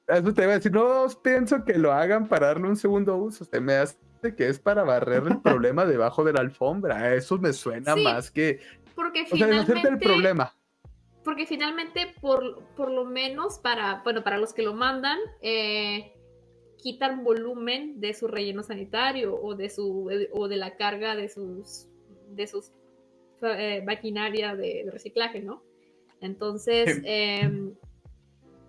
Eso te iba a decir, no pienso que lo hagan para darle un segundo uso. Se me hace que es para barrer el problema debajo de la alfombra. Eso me suena sí, más que. Porque o finalmente. Sea, hacerte el problema. Porque finalmente, por, por lo menos para, bueno, para los que lo mandan, eh, quitan volumen de su relleno sanitario o de su o de la carga de sus de sus eh, maquinaria de, de, reciclaje, ¿no? Entonces, sí. eh,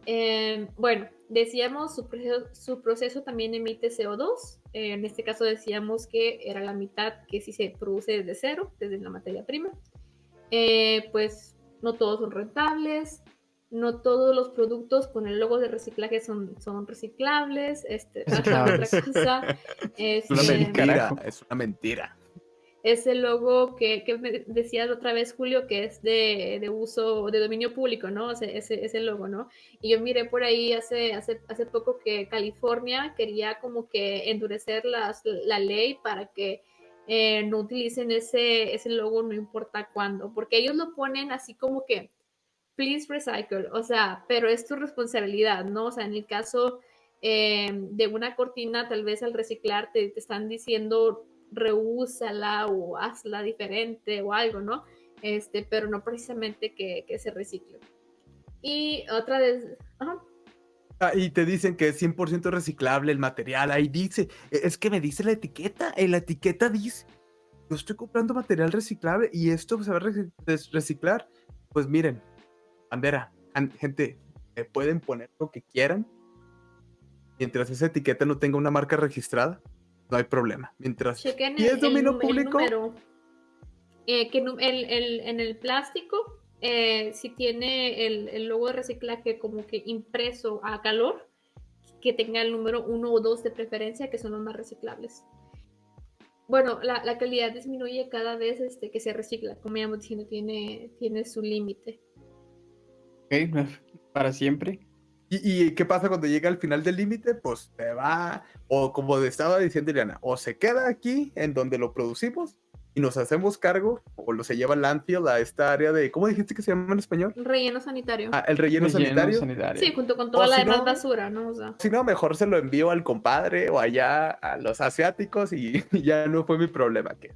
eh, bueno, decíamos su proceso, su proceso también emite CO2. Eh, en este caso decíamos que era la mitad que sí se produce desde cero, desde la materia prima. Eh, pues no todos son rentables, no todos los productos con el logo de reciclaje son, son reciclables. Este, otra cosa. Es una mentira, es una mentira ese logo que, que me decías otra vez, Julio, que es de, de, uso, de dominio público, ¿no? Ese, ese, ese logo, ¿no? Y yo miré por ahí hace, hace, hace poco que California quería como que endurecer la ley para que eh, no utilicen ese, ese logo no importa cuándo, porque ellos lo ponen así como que, please recycle, o sea, pero es tu responsabilidad, ¿no? O sea, en el caso eh, de una cortina, tal vez al reciclar te, te están diciendo reúsala o hazla diferente o algo, ¿no? este, pero no precisamente que, que se recicle. Y otra vez, ajá. Ah, y te dicen que es 100% reciclable el material. Ahí dice, e- es que me dice la etiqueta. En la etiqueta dice, yo estoy comprando material reciclable y esto se va a reciclar. Pues miren, bandera, an- gente, me pueden poner lo que quieran. Mientras esa etiqueta no tenga una marca registrada, no hay problema. Mientras Chequen ¿Y el, es dominio el público? número. Eh, que el- el- en el plástico, eh, si tiene el, el logo de reciclaje como que impreso a calor, que tenga el número 1 o 2 de preferencia, que son los más reciclables. Bueno, la, la calidad disminuye cada vez este, que se recicla, como ya hemos diciendo, tiene, tiene su límite. Ok, para siempre. ¿Y, y qué pasa cuando llega al final del límite? Pues se va, o como estaba diciendo Ileana, o se queda aquí en donde lo producimos y nos hacemos cargo, o lo se lleva al landfill a esta área de, ¿cómo dijiste que se llama en español? Relleno sanitario. Ah, el relleno, Relleno sanitario. sanitario. sí, junto con toda o la si demás no- basura, ¿no? O sea, Si no, mejor se lo envío al compadre o allá a los asiáticos y ya no fue mi problema. Que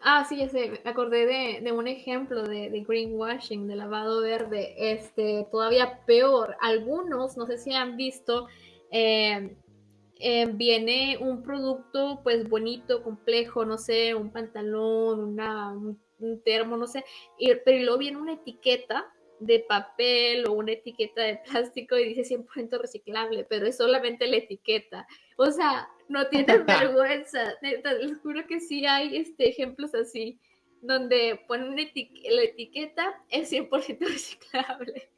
Ah, sí, ya sé, acordé de, de un ejemplo de, greenwashing, de lavado verde, este, todavía peor. Algunos, no sé si han visto, eh, eh, viene un producto pues bonito, complejo, no sé, un pantalón, una, un, un termo, no sé, y, pero luego viene una etiqueta de papel o una etiqueta de plástico y dice 100% reciclable, pero es solamente la etiqueta. O sea, no tienen vergüenza. Neta, les juro que sí hay este, ejemplos así, donde ponen eti- la etiqueta es 100% reciclable.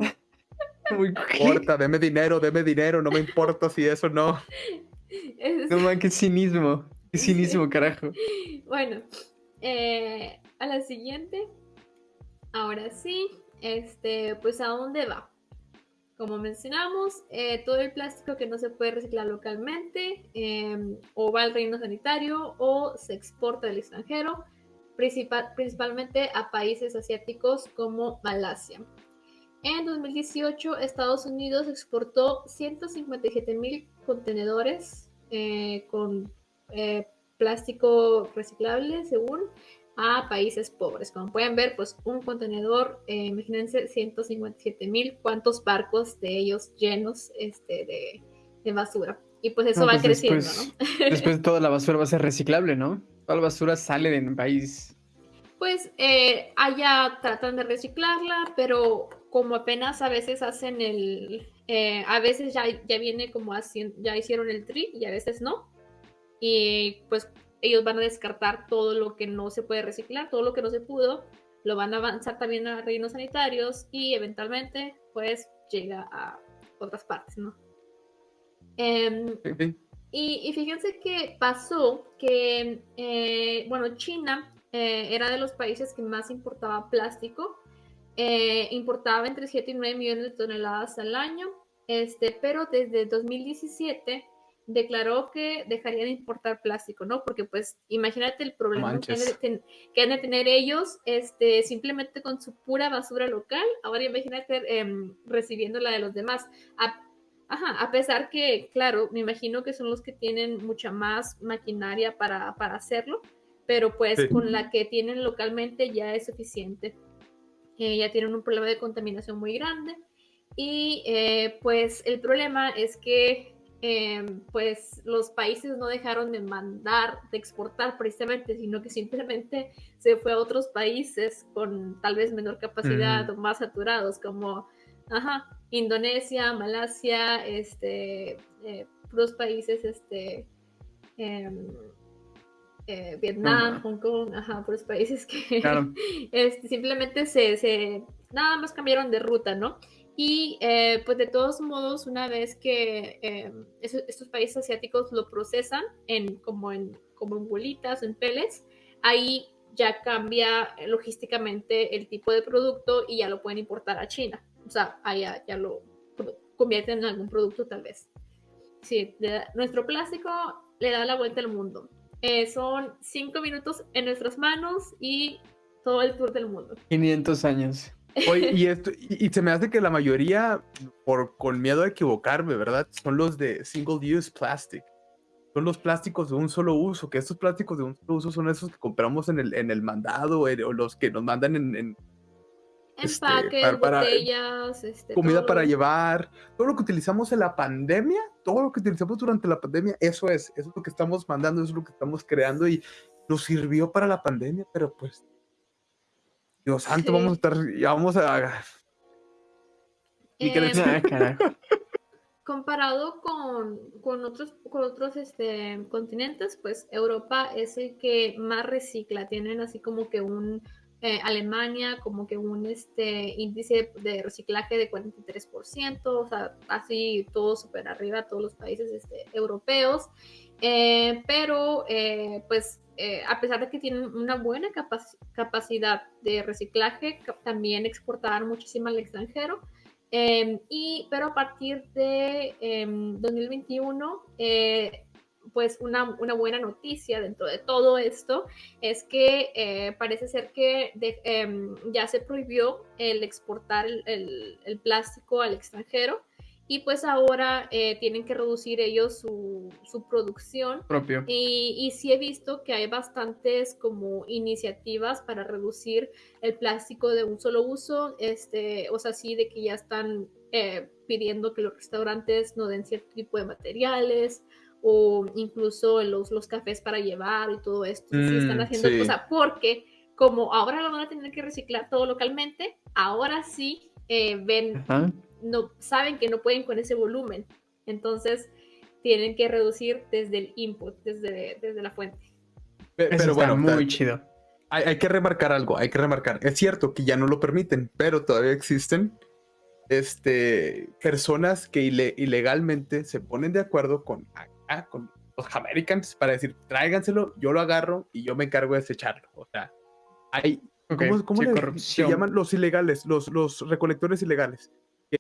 No importa, deme dinero, deme dinero, no me importa si eso no. Es- No man, qué cinismo. Qué cinismo, carajo. Bueno, eh, a la siguiente. Ahora sí, este, pues a dónde va. Como mencionamos, eh, todo el plástico que no se puede reciclar localmente eh, o va al reino sanitario o se exporta al extranjero, principal- principalmente a países asiáticos como Malasia. En 2018, Estados Unidos exportó 157 mil contenedores eh, con eh, plástico reciclable, según, a países pobres. Como pueden ver, pues un contenedor, eh, imagínense 157 mil, cuántos barcos de ellos llenos este, de, de basura. Y pues eso No, va pues creciendo, después- ¿no? Después toda la basura va a ser reciclable, ¿no? Toda la basura sale del país. Pues eh, allá tratan de reciclarla, pero como apenas a veces hacen el, eh, a veces ya, ya viene como así, ya hicieron el tri y a veces no. Y pues ellos van a descartar todo lo que no se puede reciclar, todo lo que no se pudo, lo van a avanzar también a rellenos sanitarios y eventualmente pues llega a otras partes, ¿no? Em, Sí. y, y fíjense que pasó que, eh, bueno, China eh, era de los países que más importaba plástico. eh, importaba entre 7 y 9 millones de toneladas al año, este, pero desde 2017 declaró que dejaría de importar plástico, ¿no? Porque pues imagínate el problema que han, de manches. ten- que han de tener ellos este, simplemente con su pura basura local. Ahora imagínate em, recibiendo la de los demás. A- Ajá, a pesar que, claro, me imagino que son los que tienen mucha más maquinaria para, para hacerlo, pero pues Sí. con la que tienen localmente ya es suficiente. Eh, ya tienen un problema de contaminación muy grande y eh, pues el problema es que eh, pues los países no dejaron de mandar, de exportar precisamente, sino que simplemente se fue a otros países con tal vez menor capacidad o más saturados, como ajá, Indonesia, Malasia, este, eh, puros países, este, em, eh, Vietnam. Hong Kong, ajá, puros países que Claro. este, simplemente se, se- nada más cambiaron de ruta, ¿no? Y eh, pues de todos modos, una vez que eh, esos- estos países asiáticos lo procesan en, como, en, como en bolitas, en pellets, ahí ya cambia logísticamente el tipo de producto y ya lo pueden importar a China. O sea, allá ya lo convierten en algún producto tal vez. Sí, nuestro plástico le da la vuelta al mundo. Eh, son cinco minutos en nuestras manos y todo el tour del mundo. 500 años. Oye, y, esto, y, y se me hace que la mayoría, por con miedo a equivocarme, ¿verdad? Son los de single use plastic. son los plásticos de un solo uso, que estos plásticos de un solo uso son esos que compramos en el, en el mandado eh, o los que nos mandan en, en este, Empaques, para- para- botellas, este, comida para llevar, todo lo que utilizamos en la pandemia, todo lo que utilizamos durante la pandemia, eso es, eso es lo que estamos mandando, eso es lo que estamos creando y nos sirvió para la pandemia, pero pues, Dios santo, Sí. vamos a estar, ya vamos a... Y que Eh, Ah, comparado con, con otros, con otros este, continentes, pues Europa es el que más recicla. Tienen así como que un eh, Alemania, como que un este, índice de reciclaje de 43%, o sea, así todo súper arriba, todos los países este, europeos. Eh, pero, eh, pues, eh, a pesar de que tienen una buena capac- capacidad de reciclaje, también exportaban muchísimo al extranjero. Eh, y, pero a partir de em, 2021, eh, pues una, una buena noticia dentro de todo esto es que eh, parece ser que em, ya se prohibió el exportar el plástico al extranjero y pues ahora eh, tienen que reducir ellos su, su producción Propio. y, y sí he visto que hay bastantes como iniciativas para reducir el plástico de un solo uso, este, o sea, sí de que ya están eh, pidiendo que los restaurantes no den cierto tipo de materiales o incluso los, los cafés para llevar y todo esto. sí están Mm, haciendo sí. cosas porque como ahora lo van a tener que reciclar todo localmente, ahora sí eh, ven Ajá. No saben que no pueden con ese volumen. Entonces tienen que reducir desde el input, desde, desde la fuente. Eso Pero está bueno, muy chido. hay, hay que remarcar algo, hay que remarcar. Es cierto que ya no lo permiten, pero todavía existen este, personas que ile- ilegalmente se ponen de acuerdo con, acá, con los Americans para decir, tráiganselo, yo lo agarro y yo me encargo de desecharlo. O sea, hay, Ok, ¿cómo, cómo sí, le- se llaman los ilegales, los, los recolectores ilegales?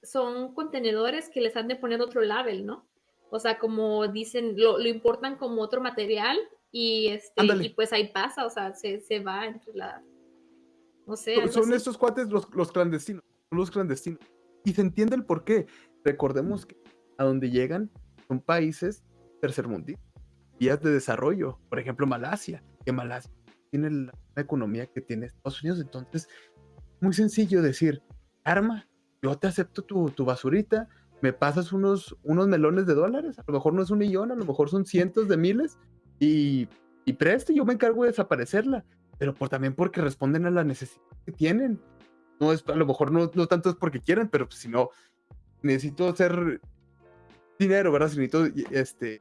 Son contenedores que les han de poner otro label, ¿no? O sea, como dicen, lo, lo importan como otro material y, este, Ándale. y pues ahí pasa, o sea, se, se va entre la... No sé, Son- así. estos cuates los, los clandestinos, los clandestinos. Y se entiende el por qué. Recordemos que a donde llegan son países tercermundistas, vías de desarrollo. Por ejemplo, Malasia, que Malasia tiene la economía que tiene Estados Unidos. Entonces, muy sencillo decir, arma, yo te acepto tu, tu basurita, me pasas unos, unos melones de dólares, a lo mejor no es un millón, a lo mejor son cientos de miles, y, y preste, yo me encargo de desaparecerla pero por, también porque responden a la necesidad que tienen. No es, a lo mejor no, no tanto es porque quieren, pero pues, si no, necesito hacer dinero, ¿verdad? Si necesito este,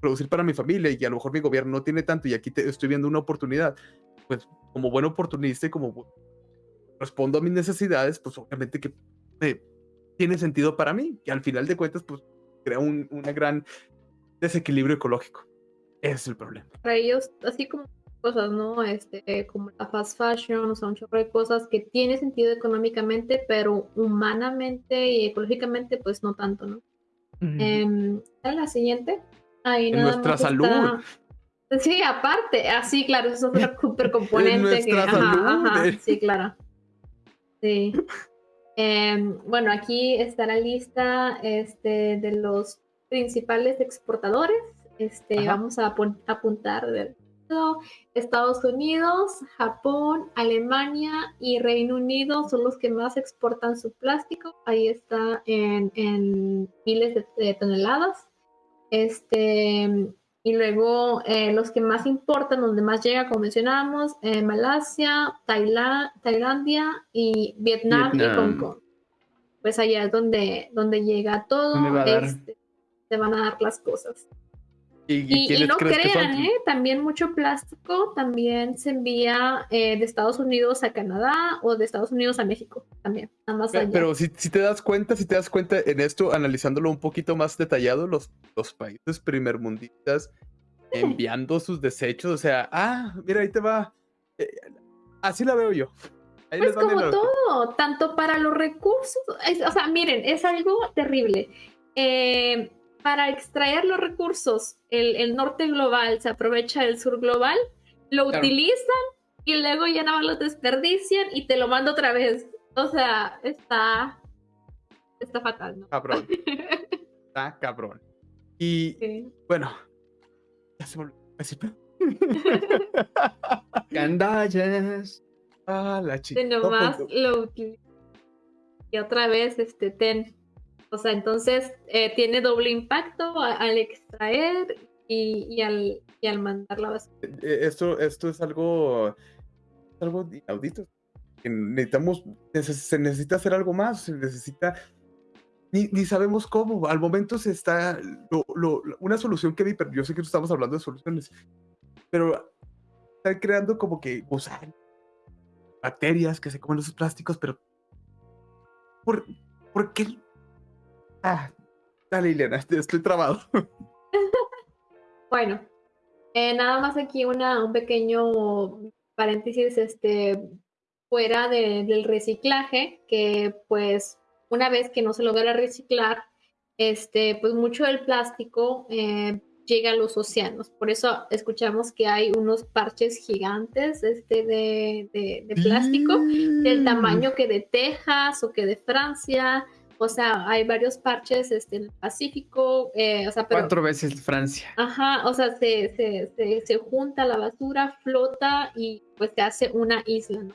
producir para mi familia y a lo mejor mi gobierno no tiene tanto y aquí te- estoy viendo una oportunidad, pues como buen oportunista y como respondo a mis necesidades, pues obviamente que eh, tiene sentido para mí, que al final de cuentas, pues crea un una gran desequilibrio ecológico. Ese es el problema. para ellos, así como cosas, ¿no? Este, eh, como la fast fashion, o sea, un chorro de cosas que tiene sentido económicamente, pero humanamente y ecológicamente, pues no tanto, ¿no? ¿cuál es la siguiente? Ahí En nada nuestra más salud. está- Sí, aparte, así, claro, eso es otro super componente que, nuestra ajá, salud, ajá, eh. sí, claro. Sí. Em, bueno, aquí está la lista este, de los principales exportadores. Este, Ajá. vamos a apun- apuntar de Estados Unidos, Japón, Alemania y Reino Unido son los que más exportan su plástico. Ahí está en, en miles de, de toneladas. Este, y luego eh, los que más importan, donde más llega, como mencionábamos, eh, Malasia, Taila- Tailandia y Vietnam, y. Hong Kong. Pues allá es donde, donde llega todo. ¿Dónde va este, se van a dar las cosas. ¿Y, Y, y no crean, ¿eh? también mucho plástico también se envía eh, de Estados Unidos a Canadá o de Estados Unidos a México también, más Pe- allá. Pero si, si te das cuenta, si te das cuenta en esto, analizándolo un poquito más detallado, los, los países primermundistas enviando sus desechos, o sea, ah, mira, ahí te va. Eh, así la veo yo. Ahí Pues como todo, tanto para los recursos, es- o sea, miren, es algo terrible. Eh, para extraer los recursos, el, el norte global se aprovecha del sur global, lo Claro. utilizan y luego ya nada más lo desperdician y te lo mando otra vez. O sea, está, está fatal, ¿no? Cabrón, está cabrón. Y Sí. bueno, se me olvidó decir. Gandallas. Ah, la chica. Nomás lo. Y otra vez, este, ten. O sea, entonces eh, tiene doble impacto al extraer y, y al, y al mandar la basura. eh, esto, esto es algo, algo inaudito. Necesitamos, neces- se necesita hacer algo más, se necesita, ni, ni sabemos cómo. Al momento se está, una solución que vi, yo sé que estamos hablando de soluciones, pero están creando como que gusanos, bacterias que se comen los plásticos, pero ¿por, por qué? Ah, dale, Ileana, estoy trabado. Bueno, eh, nada más aquí una, un pequeño paréntesis, este, fuera de- del reciclaje, que pues una vez que no se logra reciclar, este, pues mucho del plástico eh, llega a los océanos. Por eso escuchamos que hay unos parches gigantes este, de, de- de plástico, del tamaño que de Texas o que de Francia. O sea, hay varios parches este, en el Pacífico. eh, o sea, pero, Cuatro veces Francia. Ajá, o sea, se, se, se, se junta la basura, flota y pues se hace una isla, ¿no?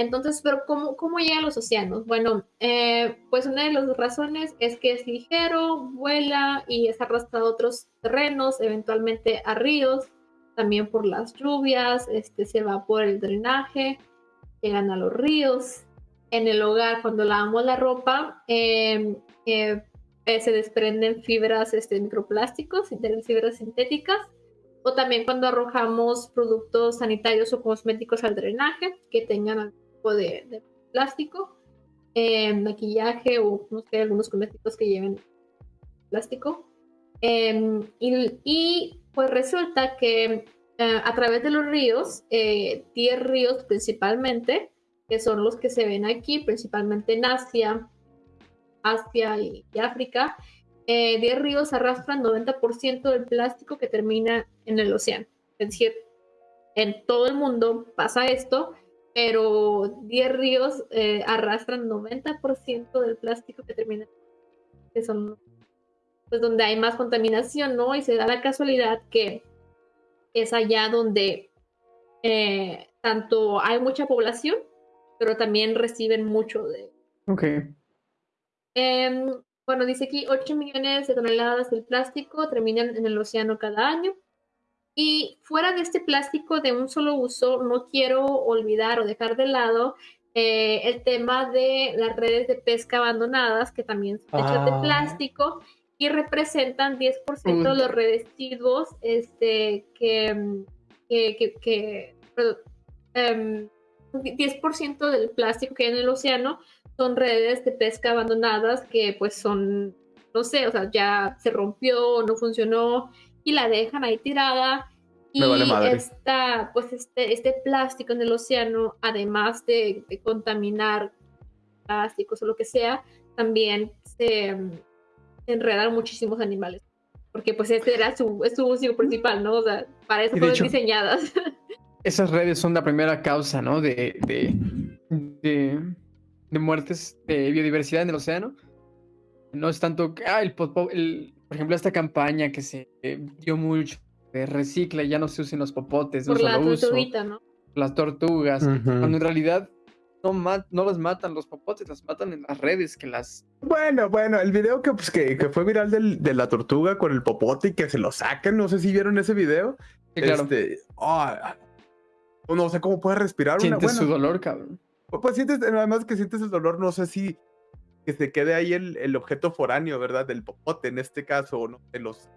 Entonces, pero ¿cómo, cómo llega a los océanos? Bueno, eh, pues una de las razones es que es ligero, vuela y es arrastrado a otros terrenos, eventualmente a ríos, también por las lluvias, este, se va por el drenaje, llegan a los ríos. En el hogar, cuando lavamos la ropa, eh, eh, eh, se desprenden fibras, este, microplásticos, fibras sintéticas, o también cuando arrojamos productos sanitarios o cosméticos al drenaje que tengan algún tipo de, de plástico, eh, maquillaje o no sé, algunos cosméticos que lleven plástico. Eh, y, y, pues resulta que eh, a través de los ríos, eh, 10 ríos principalmente, que son los que se ven aquí, principalmente en Asia, Asia y, y África, eh, 10 ríos arrastran 90% del plástico que termina en el océano. Es decir, en todo el mundo pasa esto, pero 10 ríos eh, arrastran 90% del plástico que termina, que son pues donde hay más contaminación, ¿no? Y se da la casualidad que es allá donde eh, tanto hay mucha población, pero también reciben mucho de... Ok. Em, bueno, dice aquí 8 millones de toneladas del plástico terminan en el océano cada año. Y fuera de este plástico de un solo uso, no quiero olvidar o dejar de lado eh, el tema de las redes de pesca abandonadas, que también son hechas de Ah. plástico y representan 10% de los residuos este, que, mm, que, que- que- em, 10% del plástico que hay en el océano son redes de pesca abandonadas que pues son, no sé, o sea, ya se rompió, no funcionó y la dejan ahí tirada. Y Me vale madre. esta, pues este, este plástico en el océano, además de, de contaminar plásticos o lo que sea, también se, se enredan muchísimos animales. Porque pues ese era su, su uso principal, ¿no? O sea, para eso Y fueron hecho- diseñadas. Esas redes son la primera causa, ¿no? De, de, de, de muertes de biodiversidad en el océano. No es tanto que, ah, el, popo- el- por ejemplo, esta campaña que se dio mucho de recicla y ya no se usen los popotes por la solo uso, tortuguita, ¿no? las tortugas, cuando en realidad no, ma- no las matan los popotes, las matan en las redes que las... Bueno, bueno, el video que, pues, que, que fue viral del- de la tortuga con el popote y que se lo sacan, no sé si vieron ese video. claro, Este, no sé cómo puede respirar una sientes su bueno, dolor, cabrón. Pues sientes, además que sientes el dolor, no sé si que se quede ahí el, el objeto foráneo, ¿verdad? Del popote en este caso, o no, de los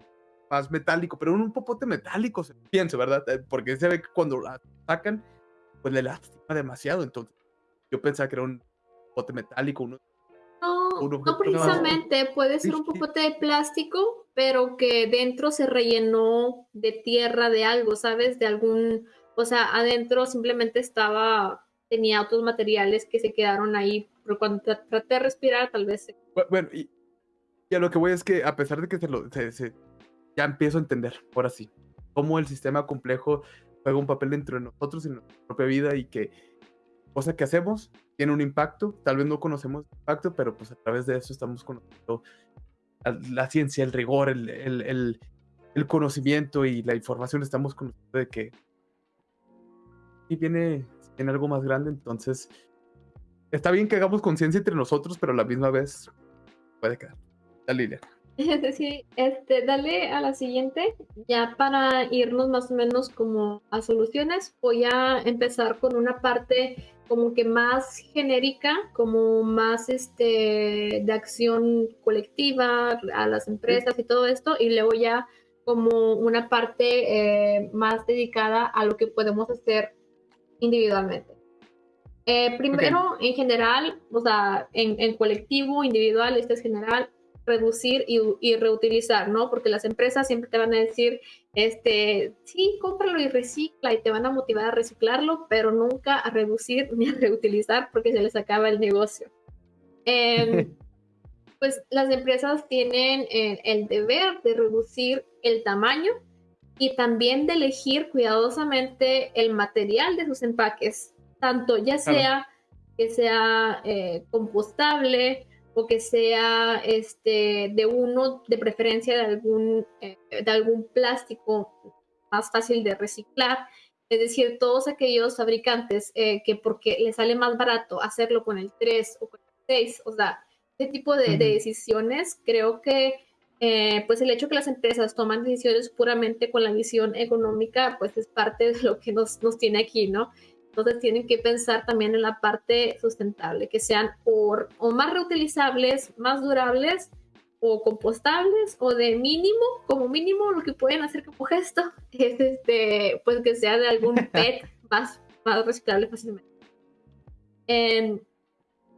más metálico, pero un popote metálico, se- pienso, ¿verdad? Eh, Porque se ve que cuando la sacan, pues le lastima demasiado, entonces yo pensaba que era un popote metálico, uno No, no precisamente, puede ser un popote de plástico, pero que dentro se rellenó de tierra, de algo, ¿sabes? De algún, o sea, adentro simplemente estaba, tenía otros materiales que se quedaron ahí, pero cuando tra- traté de respirar, tal vez Bueno, y, y a lo que voy es que a pesar de que se lo, se- se- ya empiezo a entender, ahora sí, cómo el sistema complejo juega un papel dentro de nosotros y en nuestra propia vida y que cosa que hacemos tiene un impacto, tal vez no conocemos el impacto, pero pues a través de eso estamos conociendo la, la ciencia, el rigor, el, el- el- el conocimiento y la información estamos conociendo de que y viene en algo más grande, entonces está bien que hagamos conciencia entre nosotros, pero a la misma vez puede quedar. Dale, Liliana. Sí, este, dale a la siguiente, ya para irnos más o menos como a soluciones, voy a empezar con una parte como que más genérica, como más este, de acción colectiva a las empresas y todo esto, y luego ya como una parte eh, más dedicada a lo que podemos hacer individualmente. Eh, primero, en general, o sea, en, en, colectivo, individual, este es general, reducir y, y, reutilizar, ¿no? Porque las empresas siempre te van a decir, este, sí, cómpralo y recicla y te van a motivar a reciclarlo, pero nunca a reducir ni a reutilizar porque se les acaba el negocio. Eh, pues las empresas tienen eh, el deber de reducir el tamaño y también de elegir cuidadosamente el material de sus empaques, tanto ya sea que sea eh, compostable o que sea este, de uno, de preferencia de algún, eh, de algún plástico más fácil de reciclar. Es decir, todos aquellos fabricantes eh, que porque les sale más barato hacerlo con el 3 o con el 6, o sea, este tipo de, de decisiones creo que eh, pues el hecho que las empresas toman decisiones puramente con la visión económica, pues es parte de lo que nos, nos tiene aquí, ¿no? Entonces tienen que pensar también en la parte sustentable, que sean o, o más reutilizables, más durables o compostables o de mínimo, como mínimo lo que pueden hacer como gesto es este, pues que sea de algún PET más, más reciclable fácilmente. En,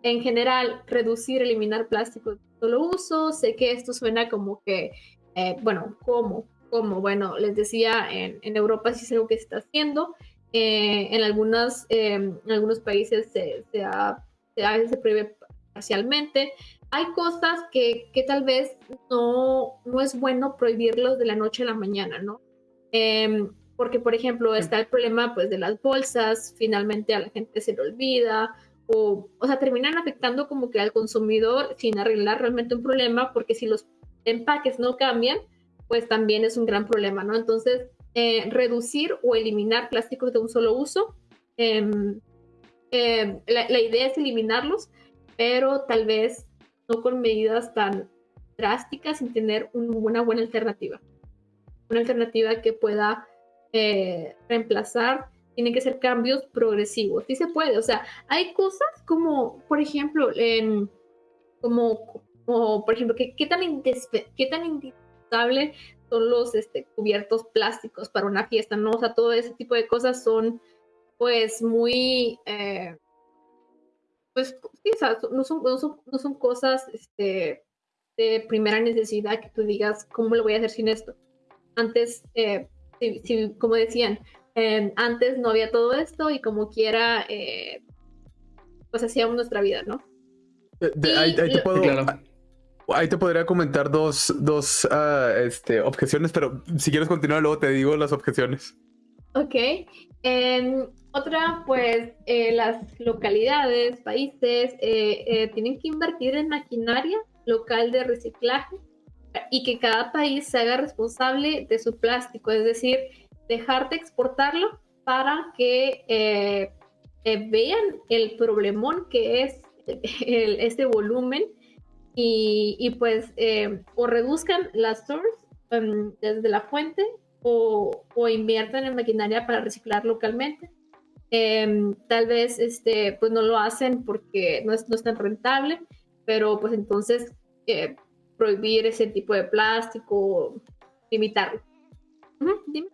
en general, reducir, eliminar plástico solo uso. Sé que esto suena como que, eh, bueno, ¿cómo? ¿Cómo? Bueno, les decía, en, en, Europa sí es algo que se está haciendo. Eh, en, algunas, eh, en algunos países se, se, ha, se, se prohíbe parcialmente. Hay cosas que, que tal vez no, no es bueno prohibirlos de la noche a la mañana, ¿no? Em, porque, por ejemplo, está el problema pues, de las bolsas, finalmente a la gente se le olvida, o, o sea, terminan afectando como que al consumidor sin arreglar realmente un problema, porque si los empaques no cambian, pues también es un gran problema, ¿no? Entonces, eh, reducir o eliminar plásticos de un solo uso, eh, eh, la, la, idea es eliminarlos, pero tal vez no con medidas tan drásticas, sin tener un, una buena alternativa. Una alternativa que pueda eh, reemplazar tienen que ser cambios progresivos. Sí se puede, o sea, hay cosas como, por ejemplo, en, como, como, por ejemplo, ¿qué, qué tan, qué tan indispensable son los este, cubiertos plásticos para una fiesta, ¿no? O sea, todo ese tipo de cosas son, pues, muy, eh, pues, sí, o sea, no son, no son, no son cosas este, de primera necesidad que tú digas, ¿cómo lo voy a hacer sin esto? Antes, eh, si, si, como decían, eh, antes no había todo esto y como quiera, eh, pues hacíamos nuestra vida, ¿no? De, de, ahí, ahí, te puedo, claro. ahí, te podría comentar dos, dos uh, este, objeciones, pero si quieres continuar luego te digo las objeciones. Ok. Eh, otra, pues eh, las localidades, países, eh, tienen que invertir en maquinaria local de reciclaje y que cada país se haga responsable de su plástico, es decir, dejar de exportarlo para que eh, eh, vean el problemón que es el, este volumen y, y pues eh, o reduzcan las stores um, desde la fuente o, o, inviertan en maquinaria para reciclar localmente. Eh, tal vez este, pues no lo hacen porque no es, no es tan rentable, pero pues entonces prohibir ese tipo de plástico, limitarlo. Uh dime.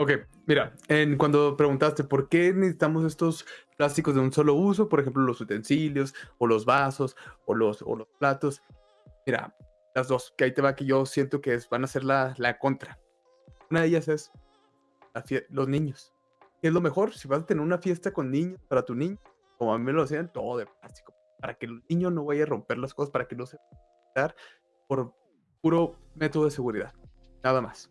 Ok, mira, en, cuando preguntaste por qué necesitamos estos plásticos de un solo uso, por ejemplo, los utensilios o los vasos o los, o los platos, mira, las dos, que ahí te va que yo siento que es, van a ser la, la contra. Una de ellas es los niños. ¿Qué es lo mejor? Si vas a tener una fiesta con niños, para tu niño, como a mí me lo decían, todo de plástico, para que el niño no vaya a romper las cosas, para que no se vaya por puro método de seguridad, nada más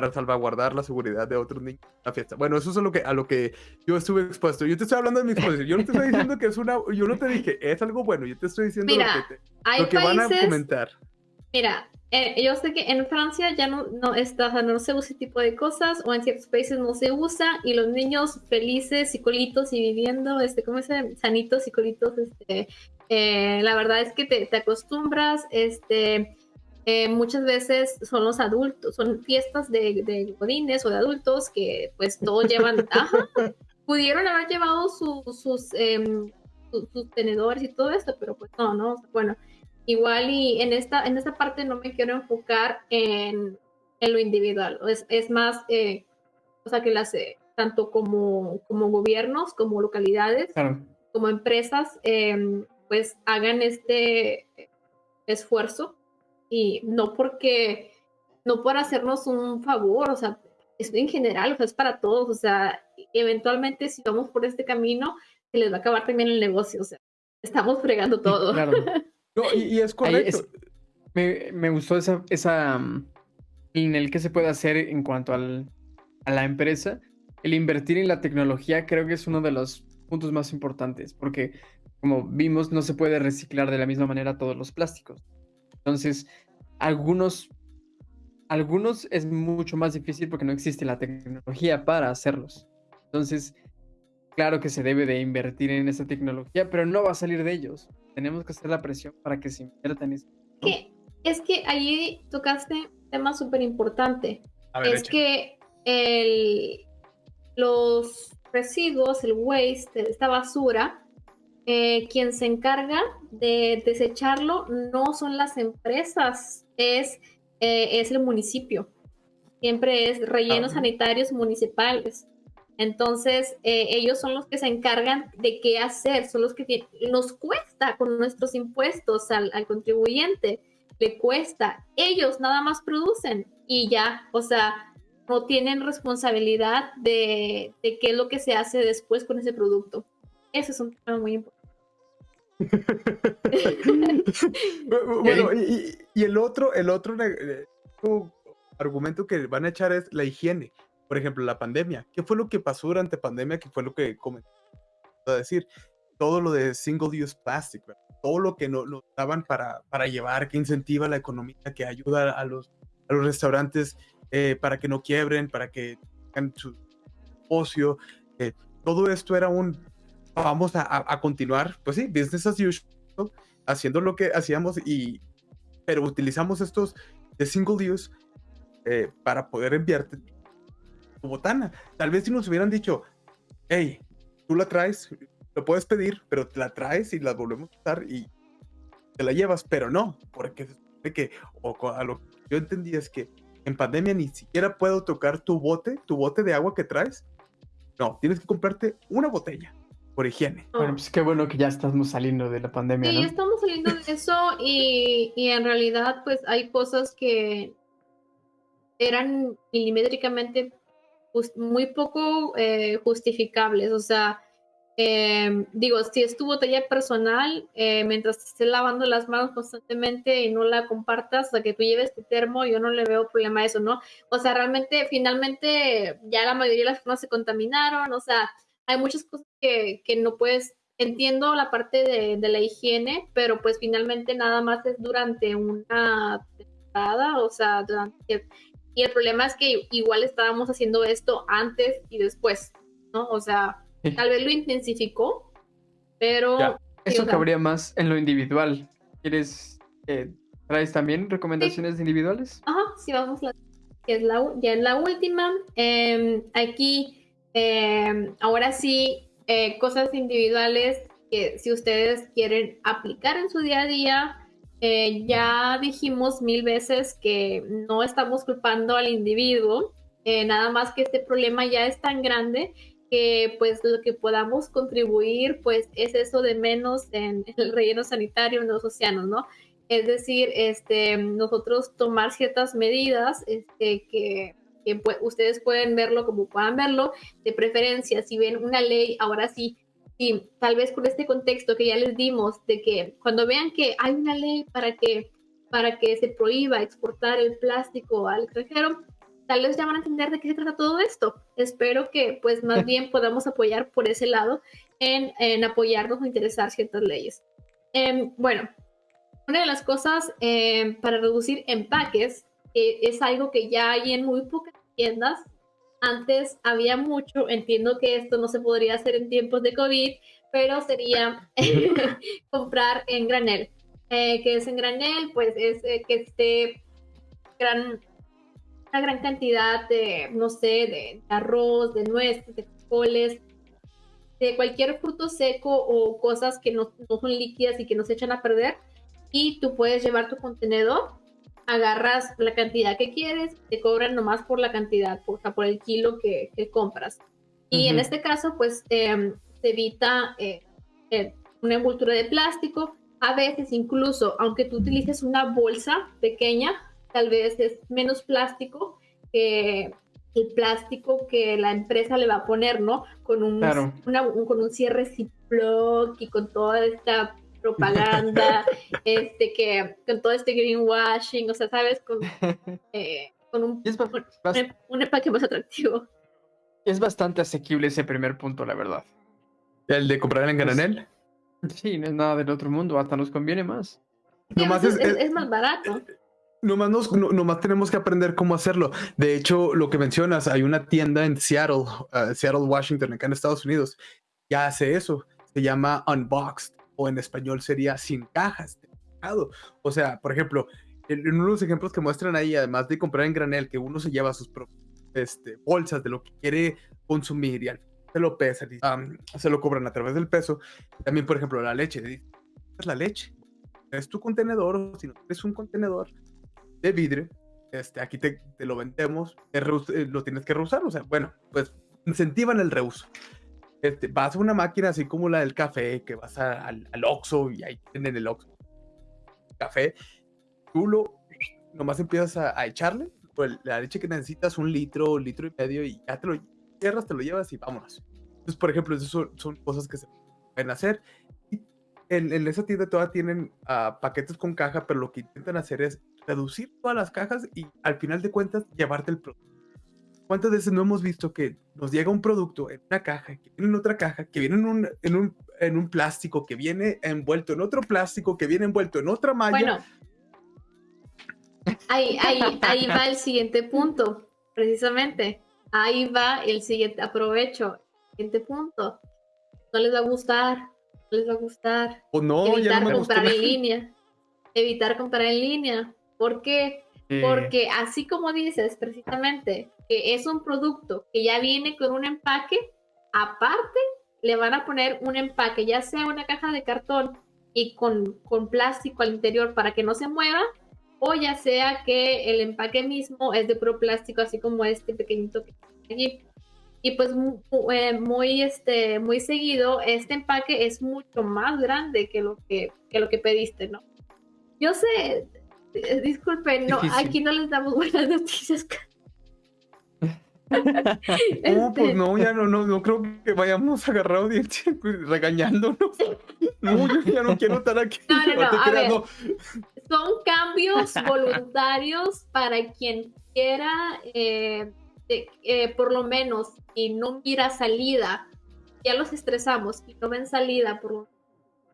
para salvaguardar la seguridad de otros niños en la fiesta. Bueno, eso es a lo que, a lo que yo estuve expuesto. Yo te estoy hablando de mi exposición. Yo no te estoy diciendo que es una. Yo no te dije, es algo bueno. Yo te estoy diciendo mira, lo que, te, lo que países, van a comentar. Mira, eh, yo sé que en Francia ya no, no está, no se usa ese tipo de cosas, o en ciertos países no se usa, y los niños felices y colitos y viviendo, este, ¿cómo se? Sanitos y colitos, este, eh, la verdad es que te, te acostumbras, este, eh, muchas veces son los adultos, son fiestas de, de godines o de adultos que pues todos llevan, ajá, pudieron haber llevado su- sus, em, su- sus tenedores y todo esto, pero pues no, no, bueno, igual y en esta, en esta parte no me quiero enfocar en, en lo individual, es, es más, eh, o sea, que las, eh, tanto como, como gobiernos, como localidades, Claro. como empresas, em, pues hagan este esfuerzo y no porque, no por hacernos un favor, o sea, es en general, o sea, es para todos, o sea, eventualmente si vamos por este camino, se les va a acabar también el negocio, o sea, estamos fregando todo. Claro. No, y, y es correcto. es- me, me gustó esa, esa mm, en el que se puede hacer en cuanto al, a la empresa. El invertir en la tecnología creo que es uno de los puntos más importantes, porque como vimos, no se puede reciclar de la misma manera todos los plásticos. Entonces, algunos, algunos es mucho más difícil porque no existe la tecnología para hacerlos. Entonces, claro que se debe de invertir en esa tecnología, pero no va a salir de ellos. Tenemos que hacer la presión para que se invierta en eso. que, es que allí tocaste un tema súper importante. Es que el, los residuos, el waste, esta basura, eh, quien se encarga de desecharlo no son las empresas, es, eh, es el municipio. Siempre es rellenos Ah. sanitarios municipales. Entonces, eh, ellos son los que se encargan de qué hacer, son los que nos cuesta con nuestros impuestos al, al contribuyente, le cuesta. Ellos nada más producen y ya, o sea, no tienen responsabilidad de, de qué es lo que se hace después con ese producto. Eso es un tema muy importante. Bu- Bueno, y, el otro, el otro eh, otro argumento que van a echar es la higiene. Por ejemplo, la pandemia. ¿Qué fue lo que pasó durante pandemia? ¿Qué fue lo que comenzó a decir? Todo lo de single use plastic, ¿verdad? todo lo que no- nos daban para, para llevar, que incentiva la economía, que ayuda a los, a los restaurantes eh, para que no quiebren, para que tengan su ocio. eh, todo esto era un vamos a, a- a continuar, pues sí, business as usual, haciendo lo que hacíamos y pero utilizamos estos de single use eh, para poder enviarte tu botana. Tal vez si nos hubieran dicho, hey, tú la traes, lo puedes pedir, pero te la traes y la volvemos a usar y te la llevas, pero no, porque supone que, o a lo que yo entendí es que en pandemia ni siquiera puedo tocar tu bote, tu bote de agua que traes. No, tienes que comprarte una botella por higiene. Bueno, pues qué bueno que ya estamos saliendo de la pandemia, Sí, ¿no? ya estamos saliendo de eso y, y en realidad pues hay cosas que eran milimétricamente jus- muy poco eh, justificables. O sea, eh, digo, si es tu botella personal, eh, mientras te estés lavando las manos constantemente y no la compartas, o sea, que tú lleves tu termo, yo no le veo problema a eso, ¿no? O sea, realmente, finalmente, ya la mayoría de las personas se contaminaron, o sea, hay muchas cosas que, que no puedes entiendo la parte de, de la higiene, pero pues finalmente nada más es durante una temporada, o sea, durante... Y el problema es que igual estábamos haciendo esto antes y después, ¿no? O sea, Sí. tal vez lo intensificó, pero... Ya. Eso sea, cabría más en lo individual. ¿Quieres, eh, traes también recomendaciones individuales? Ajá, sí, vamos la, que es la, ya es la última. Em, aquí, em, ahora sí, eh, cosas individuales que si ustedes quieren aplicar en su día a día, eh, ya dijimos mil veces que no estamos culpando al individuo, eh, nada más que este problema ya es tan grande que pues lo que podamos contribuir pues es eso de menos en el relleno sanitario en los océanos, ¿no? Es decir, este, nosotros tomar ciertas medidas este, que, que ustedes pueden verlo como puedan verlo, de preferencia, si ven una ley, ahora sí, sí, tal vez con este contexto que ya les dimos, de que cuando vean que hay una ley para que, para que se prohíba exportar el plástico al extranjero, tal vez ya van a entender de qué se trata todo esto. Espero que pues más bien podamos apoyar por ese lado en, en apoyarnos o interesar ciertas leyes. Em, bueno, una de las cosas eh, para reducir empaques eh, es algo que ya hay en muy pocas tiendas. Antes había mucho, entiendo que esto no se podría hacer en tiempos de COVID, pero sería comprar en granel. Eh, que es en granel, pues es que esté gran, una gran cantidad de, no sé, de arroz, de nueces, de frijoles, de cualquier fruto seco o cosas que no, no, son líquidas y que no se echan a perder. Y tú puedes llevar tu contenedor, agarras la cantidad que quieres, te cobran nomás por la cantidad, por el kilo que, que compras. Y en este caso, pues eh, se evita eh, eh, una envoltura de plástico. A veces incluso, aunque tú utilices una bolsa pequeña, tal vez es menos plástico que el plástico que la empresa le va a poner, ¿no? Con un, con un cierre Ziploc y con toda esta propaganda, este que con todo este greenwashing, o sea, sabes, con, eh, con un, un, un, empaque más atractivo. Es bastante asequible ese primer punto, la verdad. ¿El de comprar en granel? Sí, no es nada del otro mundo, hasta nos conviene más. es, es, es, más barato. Nomás, nos, nomás tenemos que aprender cómo hacerlo. De hecho, lo que mencionas, hay una tienda en Seattle, uh, Seattle, Washington, acá en Estados Unidos, ya hace eso. Se llama Unboxed, o en español sería sin cajas. O sea, por ejemplo, en uno de los ejemplos que muestran ahí, además de comprar en granel, que uno se lleva sus este, bolsas de lo que quiere consumir y al se lo pesan y um, se lo cobran a través del peso. También, por ejemplo, la leche. Es la leche. Es tu contenedor, o si no es un contenedor, de vidrio, este, aquí te, te lo vendemos, eh, lo tienes que reusar, o sea, bueno, pues incentivan el reuso. Este, vas a una máquina así como la del café, que vas al, al Oxxo y ahí tienen el Oxxo. Café, tú lo, nomás empiezas a, echarle pues, la leche que necesitas, un litro, litro y medio, y ya te lo cierras, te lo llevas y vámonos. Entonces, por ejemplo, eso son, son cosas que se pueden hacer. En esa tienda todavía tienen uh, paquetes con caja, pero lo que intentan hacer es reducir todas las cajas y al final de cuentas llevarte el producto. ¿Cuántas veces no hemos visto que nos llega un producto en una caja, que viene en otra caja, que viene en un, en un, en un plástico, que viene envuelto en otro plástico, que viene envuelto en otra malla? Bueno, ahí, ahí, ahí va el siguiente punto, precisamente. Ahí va el siguiente, aprovecho, siguiente punto. No les va a gustar, no les va a gustar. O no, evitar ya no comprar en línea. Evitar comprar en línea. ¿Por qué? Porque así como dices precisamente que es un producto que ya viene con un empaque, aparte le van a poner un empaque, ya sea una caja de cartón y con, con plástico al interior para que no se mueva, o ya sea que el empaque mismo es de puro plástico, así como este pequeñito que está allí. Y pues eh, muy, este, muy seguido, este empaque es mucho más grande que lo que, que lo que pediste, ¿no? Yo sé, disculpen, no, aquí no les damos buenas noticias. No, pues no, ya no, no, no creo que vayamos a agarrar audiencia regañándonos. No, yo ya no quiero estar aquí. No, no, no, a ver, son cambios voluntarios para quien quiera, eh, eh, por lo menos, y no mira salida. Ya los estresamos y no ven salida por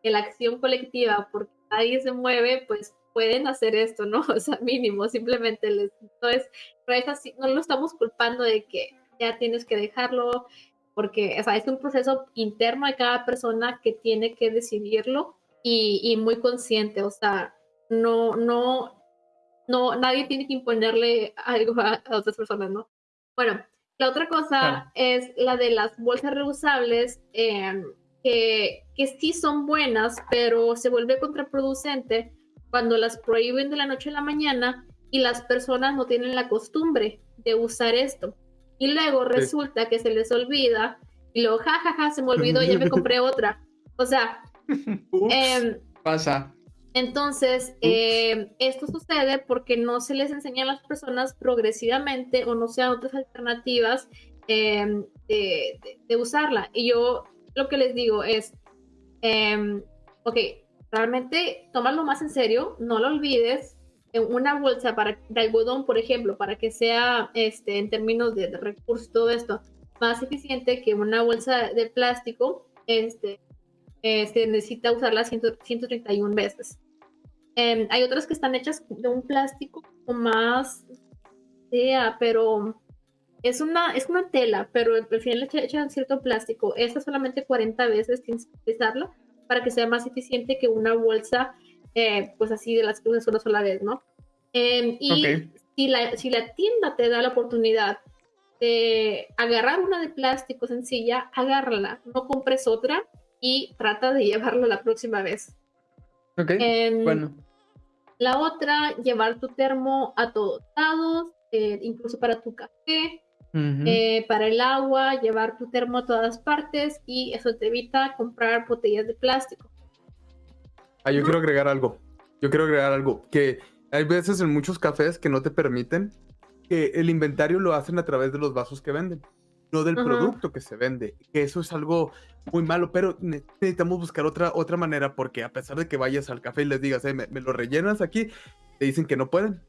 la acción colectiva, porque nadie se mueve, pues pueden hacer esto, ¿no? O sea, mínimo, simplemente les, no es, no es así, no lo estamos culpando de que ya tienes que dejarlo, porque o sea, es un proceso interno de cada persona que tiene que decidirlo y, y muy consciente, o sea, no, no, no, nadie tiene que imponerle algo a, otras personas, ¿no? Bueno, la otra cosa es la de las bolsas reusables, eh, que, que sí son buenas, pero se vuelve contraproducente cuando las prohíben de la noche a la mañana y las personas no tienen la costumbre de usar esto. Y luego resulta que se les olvida y luego, jajaja, ja, ja, se me olvidó, ya me compré otra. O sea, eh, pasa. Entonces, eh, esto sucede porque no se les enseña a las personas progresivamente o no sean otras alternativas eh, de, de, de, usarla. Y yo lo que les digo es, eh, ok, realmente tómalo más en serio, no lo olvides. En una bolsa para, de algodón, por ejemplo, para que sea este, en términos de, de recursos, todo esto, más eficiente que una bolsa de plástico, este, este, necesita usarla 100, 131 veces. Em, hay otras que están hechas de un plástico más sea, pero es una, es una tela, pero al final le echan cierto plástico. Esta solamente 40 veces tienes que utilizarla para que sea más eficiente que una bolsa, eh, pues así de las que usas una sola vez, ¿no? Em, y si, la, si la tienda te da la oportunidad de agarrar una de plástico sencilla, agárrala, no compres otra y trata de llevarla la próxima vez. Ok, em, bueno. La otra, llevar tu termo a todos lados, eh, incluso para tu café, eh, para el agua, llevar tu termo a todas partes y eso te evita comprar botellas de plástico. Ah, yo quiero agregar algo. Yo quiero agregar algo. Que hay veces en muchos cafés que no te permiten que el inventario lo hacen a través de los vasos que venden, no del producto que se vende. Que eso es algo muy malo, pero necesitamos buscar otra, otra manera porque a pesar de que vayas al café y les digas, me, lo rellenas aquí, te dicen que no pueden,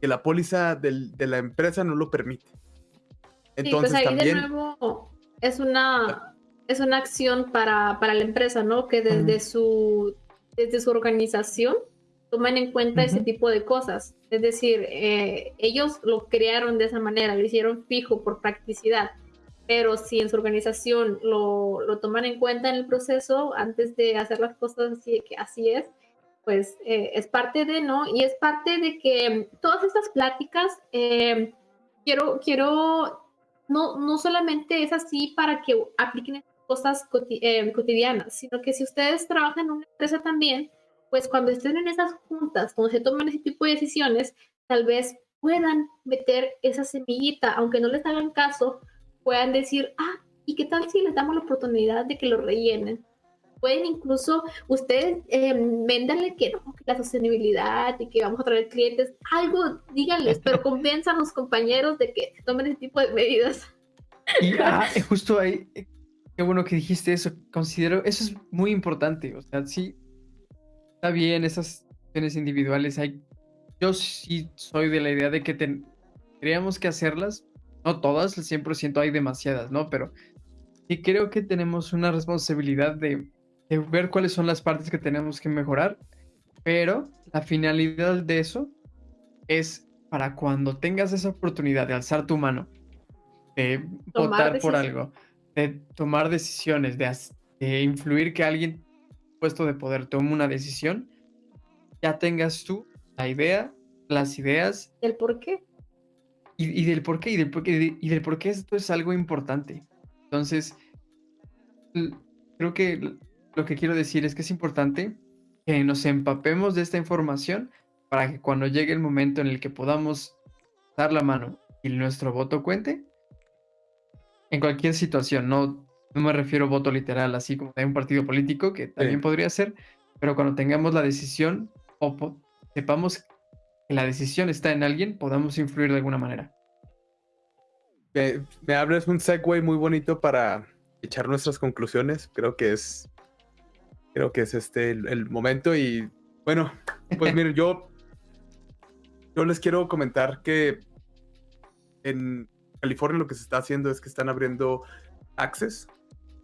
que la póliza de la empresa no lo permite. Pues Entonces ahí también... de nuevo es una, es una acción para, para la empresa, ¿no? Que desde, su, desde su organización tomen en cuenta ese tipo de cosas. Es decir, eh, ellos lo crearon de esa manera, lo hicieron fijo por practicidad, pero si en su organización lo, lo toman en cuenta en el proceso antes de hacer las cosas así, que así es, pues eh, es parte de, ¿no? Y es parte de que todas estas pláticas, eh, quiero, quiero no, no solamente es así para que apliquen cosas eh, cotidianas, sino que si ustedes trabajan en una empresa también, pues cuando estén en esas juntas, cuando se toman ese tipo de decisiones, tal vez puedan meter esa semillita, aunque no les hagan caso, puedan decir, ah, ¿y qué tal si les damos la oportunidad de que lo rellenen? Pueden incluso ustedes eh, véndanle que no, que la sostenibilidad y que vamos a traer clientes, algo díganles, pero convenzan a los compañeros de que tomen ese tipo de medidas. Y ah, justo ahí, qué bueno que dijiste eso, considero, eso es muy importante, o sea, sí, está bien esas acciones individuales, hay, yo sí soy de la idea de que tendríamos que hacerlas, no todas, el 100% hay demasiadas, ¿no? Pero sí creo que tenemos una responsabilidad de ver cuáles son las partes que tenemos que mejorar, pero la finalidad de eso es para cuando tengas esa oportunidad de alzar tu mano, de votar por algo, de tomar decisiones, de, influir que alguien puesto de poder tome una decisión, ya tengas tú la idea, las ideas. ¿El por qué? Y, del por qué, y del por qué, y del por qué esto es algo importante. Entonces, creo que lo que quiero decir es que es importante que nos empapemos de esta información para que cuando llegue el momento en el que podamos dar la mano y nuestro voto cuente, en cualquier situación, no, no me refiero a voto literal, así como de un partido político, que también podría ser, pero cuando tengamos la decisión o sepamos que la decisión está en alguien, podamos influir de alguna manera. Me, me abres un segue muy bonito para echar nuestras conclusiones. Creo que es creo que es este el, momento y bueno, pues miren, yo, yo les quiero comentar que en California lo que se está haciendo es que están abriendo taxes,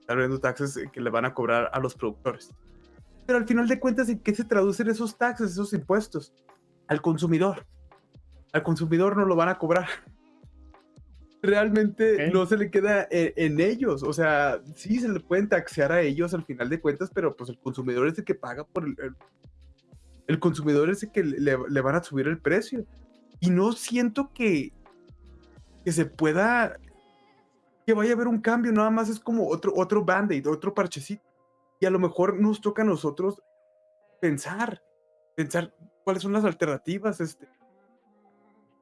están abriendo taxes que le van a cobrar a los productores. Pero al final de cuentas, ¿en qué se traducen esos taxes, esos impuestos? Al consumidor. Al consumidor no lo van a cobrar realmente no se le queda en, ellos. O sea, sí se le pueden taxear a ellos al final de cuentas, pero pues el consumidor es el que paga por el. El, consumidor es el que le, van a subir el precio. Y no siento que, que se pueda. que vaya a haber un cambio, nada más es como otro, otro band-aid, otro parchecito. Y a lo mejor nos toca a nosotros pensar, pensar cuáles son las alternativas, este,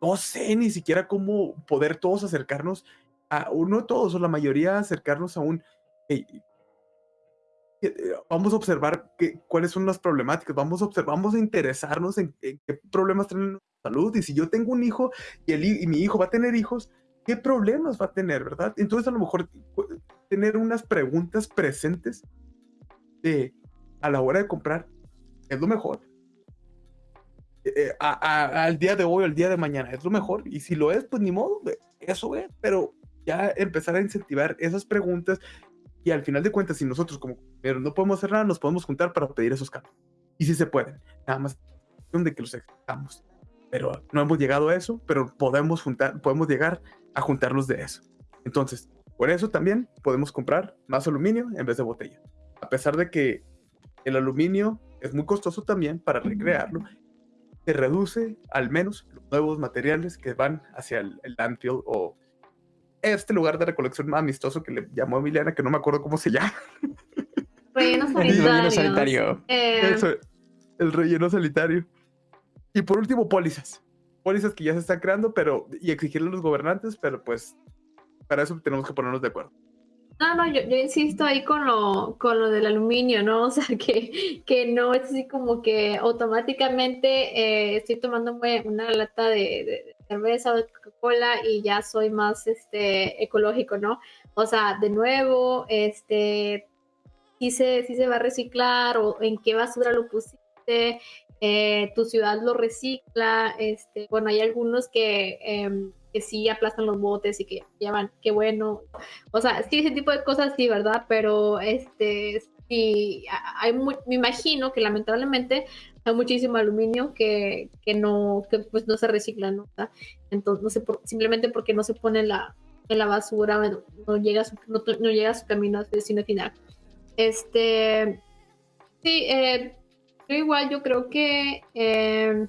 no sé ni siquiera cómo poder todos acercarnos a uno, todos o la mayoría acercarnos a un, eh, vamos a observar cuáles son las problemáticas, vamos a observar, vamos a interesarnos en, qué problemas tienen salud y si yo tengo un hijo y, el, y mi hijo va a tener hijos, ¿qué problemas va a tener, verdad? Entonces a lo mejor tener unas preguntas presentes de a la hora de comprar es lo mejor eh, al día de hoy o al día de mañana. Es lo mejor. Y si lo es, pues ni modo, eso es. Pero ya empezar a incentivar esas preguntas y al final de cuentas, si nosotros como pero no podemos hacer nada, nos podemos juntar para pedir esos cambios. Y si se pueden, nada más de que los extraigamos. Pero no hemos llegado a eso, pero podemos, juntar, podemos llegar a juntarlos de eso. Entonces, por eso también podemos comprar más aluminio en vez de botella. A pesar de que el aluminio es muy costoso también para recrearlo, se reduce al menos los nuevos materiales que van hacia el, landfill o este lugar de recolección más amistoso que le llamó Emiliana, que no me acuerdo cómo se llama. Relleno sanitario. Eh, Eso, el relleno sanitario. Y por último, pólizas. Pólizas que ya se están creando, pero y exigirle a los gobernantes, pero pues para eso tenemos que ponernos de acuerdo. No, no, yo, insisto ahí con lo, con lo del aluminio, ¿no? O sea, que, que no es así como que automáticamente eh, estoy tomando una lata de, cerveza o de Coca-Cola y ya soy más este, ecológico, ¿no? O sea, de nuevo, este, si se, si se va a reciclar o en qué basura lo pusiste, eh, tu ciudad lo recicla, este, bueno, hay algunos que... Em, que sí aplastan los botes y que llevan, qué bueno. O sea, sí, ese tipo de cosas sí, ¿verdad? Pero este, sí, hay me imagino que lamentablemente hay muchísimo aluminio que, que no, que pues no se recicla, ¿no? Entonces, no sé, por, simplemente porque no se pone en la, en la basura, no, llega a su, no, llega a su camino a su destino final. Este, sí, eh, yo igual yo creo que eh,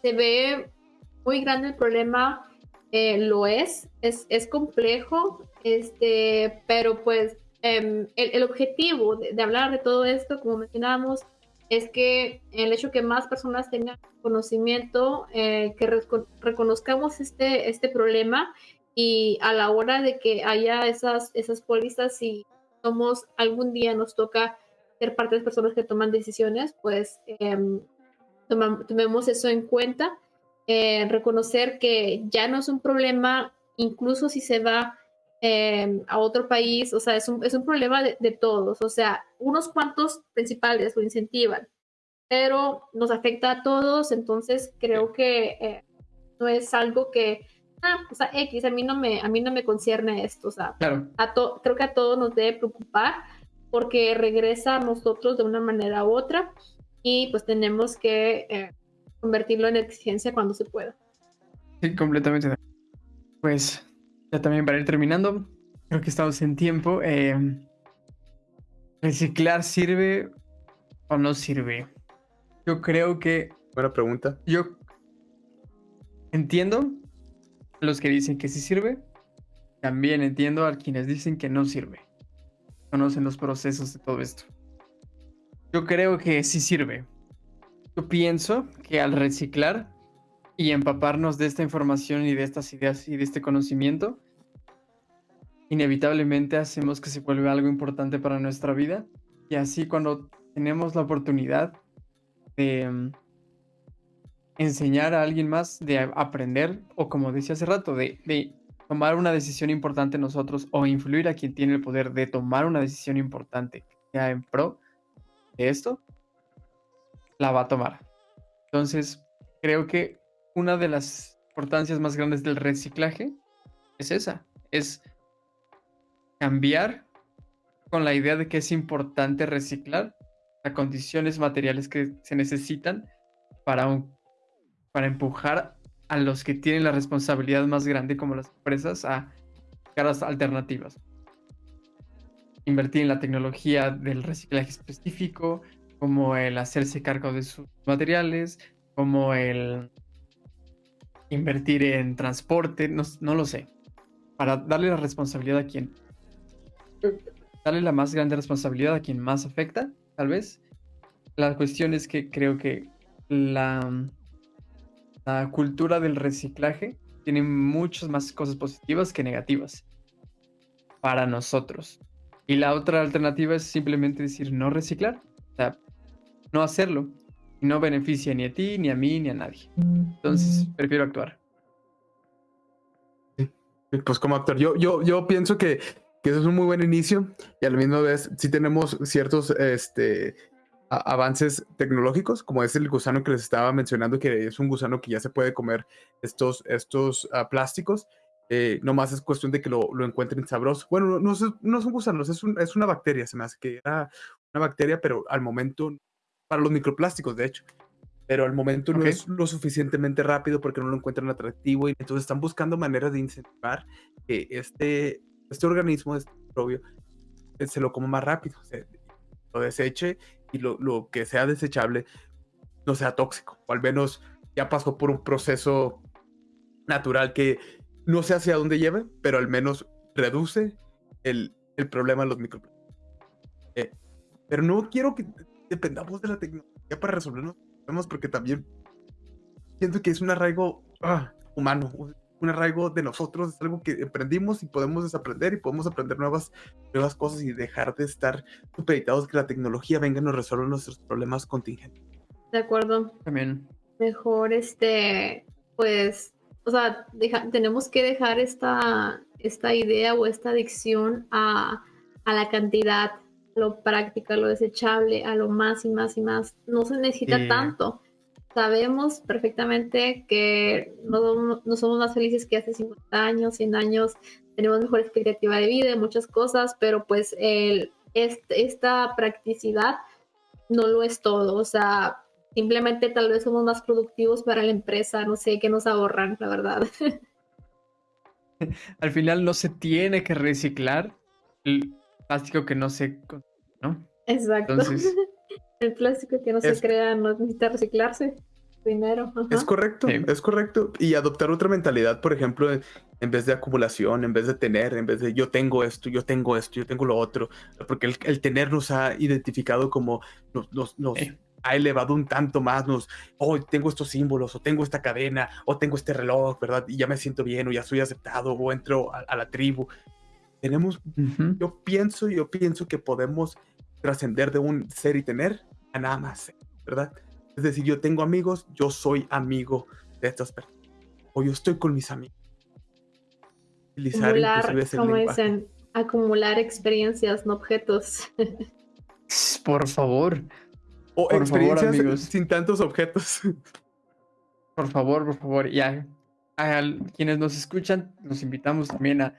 se ve muy grande el problema eh, lo es, es, es, complejo, este, pero pues em, el, objetivo de, hablar de todo esto, como mencionábamos, es que el hecho que más personas tengan conocimiento, eh, que reconozcamos este, este problema y a la hora de que haya esas, esas pólizas, si somos algún día nos toca ser parte de las personas que toman decisiones, pues em, tomemos eso en cuenta eh, reconocer que ya no es un problema, incluso si se va eh, a otro país, o sea, es un, es un problema de, todos, o sea, unos cuantos principales lo incentivan, pero nos afecta a todos, entonces creo que eh, no es algo que, ah, o sea, X, a mí no me, a mí no me concierne esto, o sea, a creo que a todos nos debe preocupar porque regresa a nosotros de una manera u otra y pues tenemos que convertirlo en exigencia cuando se pueda. Sí, completamente. Pues ya también para ir terminando, creo que estamos en tiempo. Eh, ¿Reciclar sirve o no sirve? Yo creo que... Buena pregunta. Yo entiendo los que dicen que sí sirve. También entiendo a quienes dicen que no sirve. Conocen los procesos de todo esto. Yo creo que sí sirve. Yo pienso que al reciclar y empaparnos de esta información y de estas ideas y de este conocimiento, inevitablemente hacemos que se vuelva algo importante para nuestra vida. Y así cuando tenemos la oportunidad de mm, enseñar a alguien más, de aprender, o como decía hace rato, de, de tomar una decisión importante nosotros o influir a quien tiene el poder de tomar una decisión importante sea en pro de esto, la va a tomar. Entonces, creo que una de las importancias más grandes del reciclaje es esa, es cambiar con la idea de que es importante reciclar las condiciones materiales que se necesitan para, para empujar a los que tienen la responsabilidad más grande como las empresas a caras alternativas. Invertir en la tecnología del reciclaje específico, como el hacerse cargo de sus materiales, como el invertir en transporte, no, lo sé, para darle la responsabilidad a quien, darle la más grande responsabilidad a quien más afecta, tal vez. La cuestión es que creo que la, la cultura del reciclaje tiene muchas más cosas positivas que negativas para nosotros. Y la otra alternativa es simplemente decir no reciclar. No hacerlo. Y no beneficia ni a ti, ni a mí, ni a nadie. Entonces, prefiero actuar. Pues como actor, yo, yo, yo pienso que, que eso es un muy buen inicio y a la misma vez sí tenemos ciertos este, avances tecnológicos, como es el gusano que les estaba mencionando, que es un gusano que ya se puede comer estos, estos uh, plásticos. Eh, no más es cuestión de que lo, lo encuentren sabroso. Bueno, no, no, no son gusanos, es, un, es una bacteria, se me hace que era una bacteria, pero al momento para los microplásticos, de hecho. pero al momento no Ok. es lo suficientemente rápido porque no lo encuentran atractivo y entonces están buscando maneras de incentivar que este, este organismo, este microbio, eh, se lo coma más rápido, se lo deseche y lo, lo que sea desechable no sea tóxico, o al menos ya pasó por un proceso natural que no sé hacia dónde lleve, pero al menos reduce el, el problema de los microplásticos. Eh, pero no quiero que dependamos de la tecnología para resolver los problemas, porque también siento que es un arraigo ah, humano, un- arraigo de nosotros, es algo que aprendimos y podemos desaprender y podemos aprender nuevas, nuevas cosas y dejar de estar supeditados que la tecnología venga y nos resuelva nuestros problemas contingentes. De acuerdo. También. Mejor este, pues, o sea, deja- tenemos que dejar esta, esta idea o esta adicción a, a la cantidad, lo práctico, a lo desechable, a lo más y más y más. No se necesita Sí. tanto. Sabemos perfectamente que no, somos- no somos más felices que hace 50 años, 100 años, tenemos mejor expectativa de vida, muchas cosas, pero pues el, este- esta practicidad no lo es todo. O sea, simplemente tal vez somos más productivos para la empresa, no sé, que nos ahorran, la verdad. Al final no se tiene que reciclar plástico que no se... ¿no? Exacto. Entonces- el plástico que no Es- se crea no necesita reciclarse. Primero. ajá. Es correcto, Sí. es correcto. Y adoptar otra mentalidad, por ejemplo, en, vez de acumulación, en vez de tener, en vez de yo tengo esto, yo tengo esto, yo tengo lo otro. Porque el, el tener nos ha identificado como nos, nos- nos Sí. ha elevado un tanto más. Nos, oh, tengo estos símbolos, o tengo esta cadena, o tengo este reloj, ¿verdad? Y ya me siento bien, o ya soy aceptado, o entro a, a la tribu. Tenemos, Ujú. yo pienso, yo pienso que podemos trascender de un ser y tener a nada más ser, ¿verdad? Es decir, yo tengo amigos, yo soy amigo de estas personas. O yo estoy con mis amigos. Utilizar acumular, como lenguaje. dicen, acumular experiencias, no objetos. Por favor, O por favor, experiencias amigos. sin tantos objetos. por favor, por favor. Y a, a quienes nos escuchan, los invitamos también a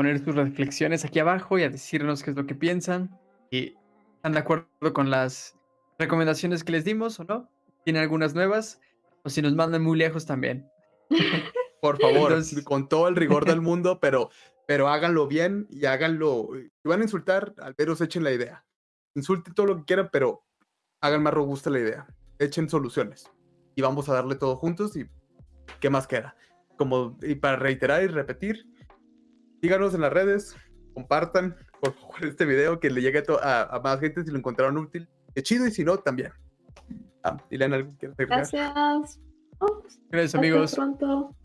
poner sus reflexiones aquí abajo y a decirnos qué es lo que piensan. Y están de acuerdo con las recomendaciones que les dimos o no. Tienen algunas nuevas. O si nos mandan muy lejos también. Por favor, Entonces- con todo el rigor del mundo, pero, pero háganlo bien y háganlo. Si van a insultar, al menos echen la idea. Insulten todo lo que quieran, pero hagan más robusta la idea. Echen soluciones. Y vamos a darle todo juntos y ¿qué más queda? Como, y para reiterar y repetir, síganos en las redes, compartan por favor este video que le llegue a, a- más gente si lo encontraron útil. Qué chido y si no, también. Ah, Ileana, ¿algo que? Gracias. Oh, Gracias, hasta amigos. pronto.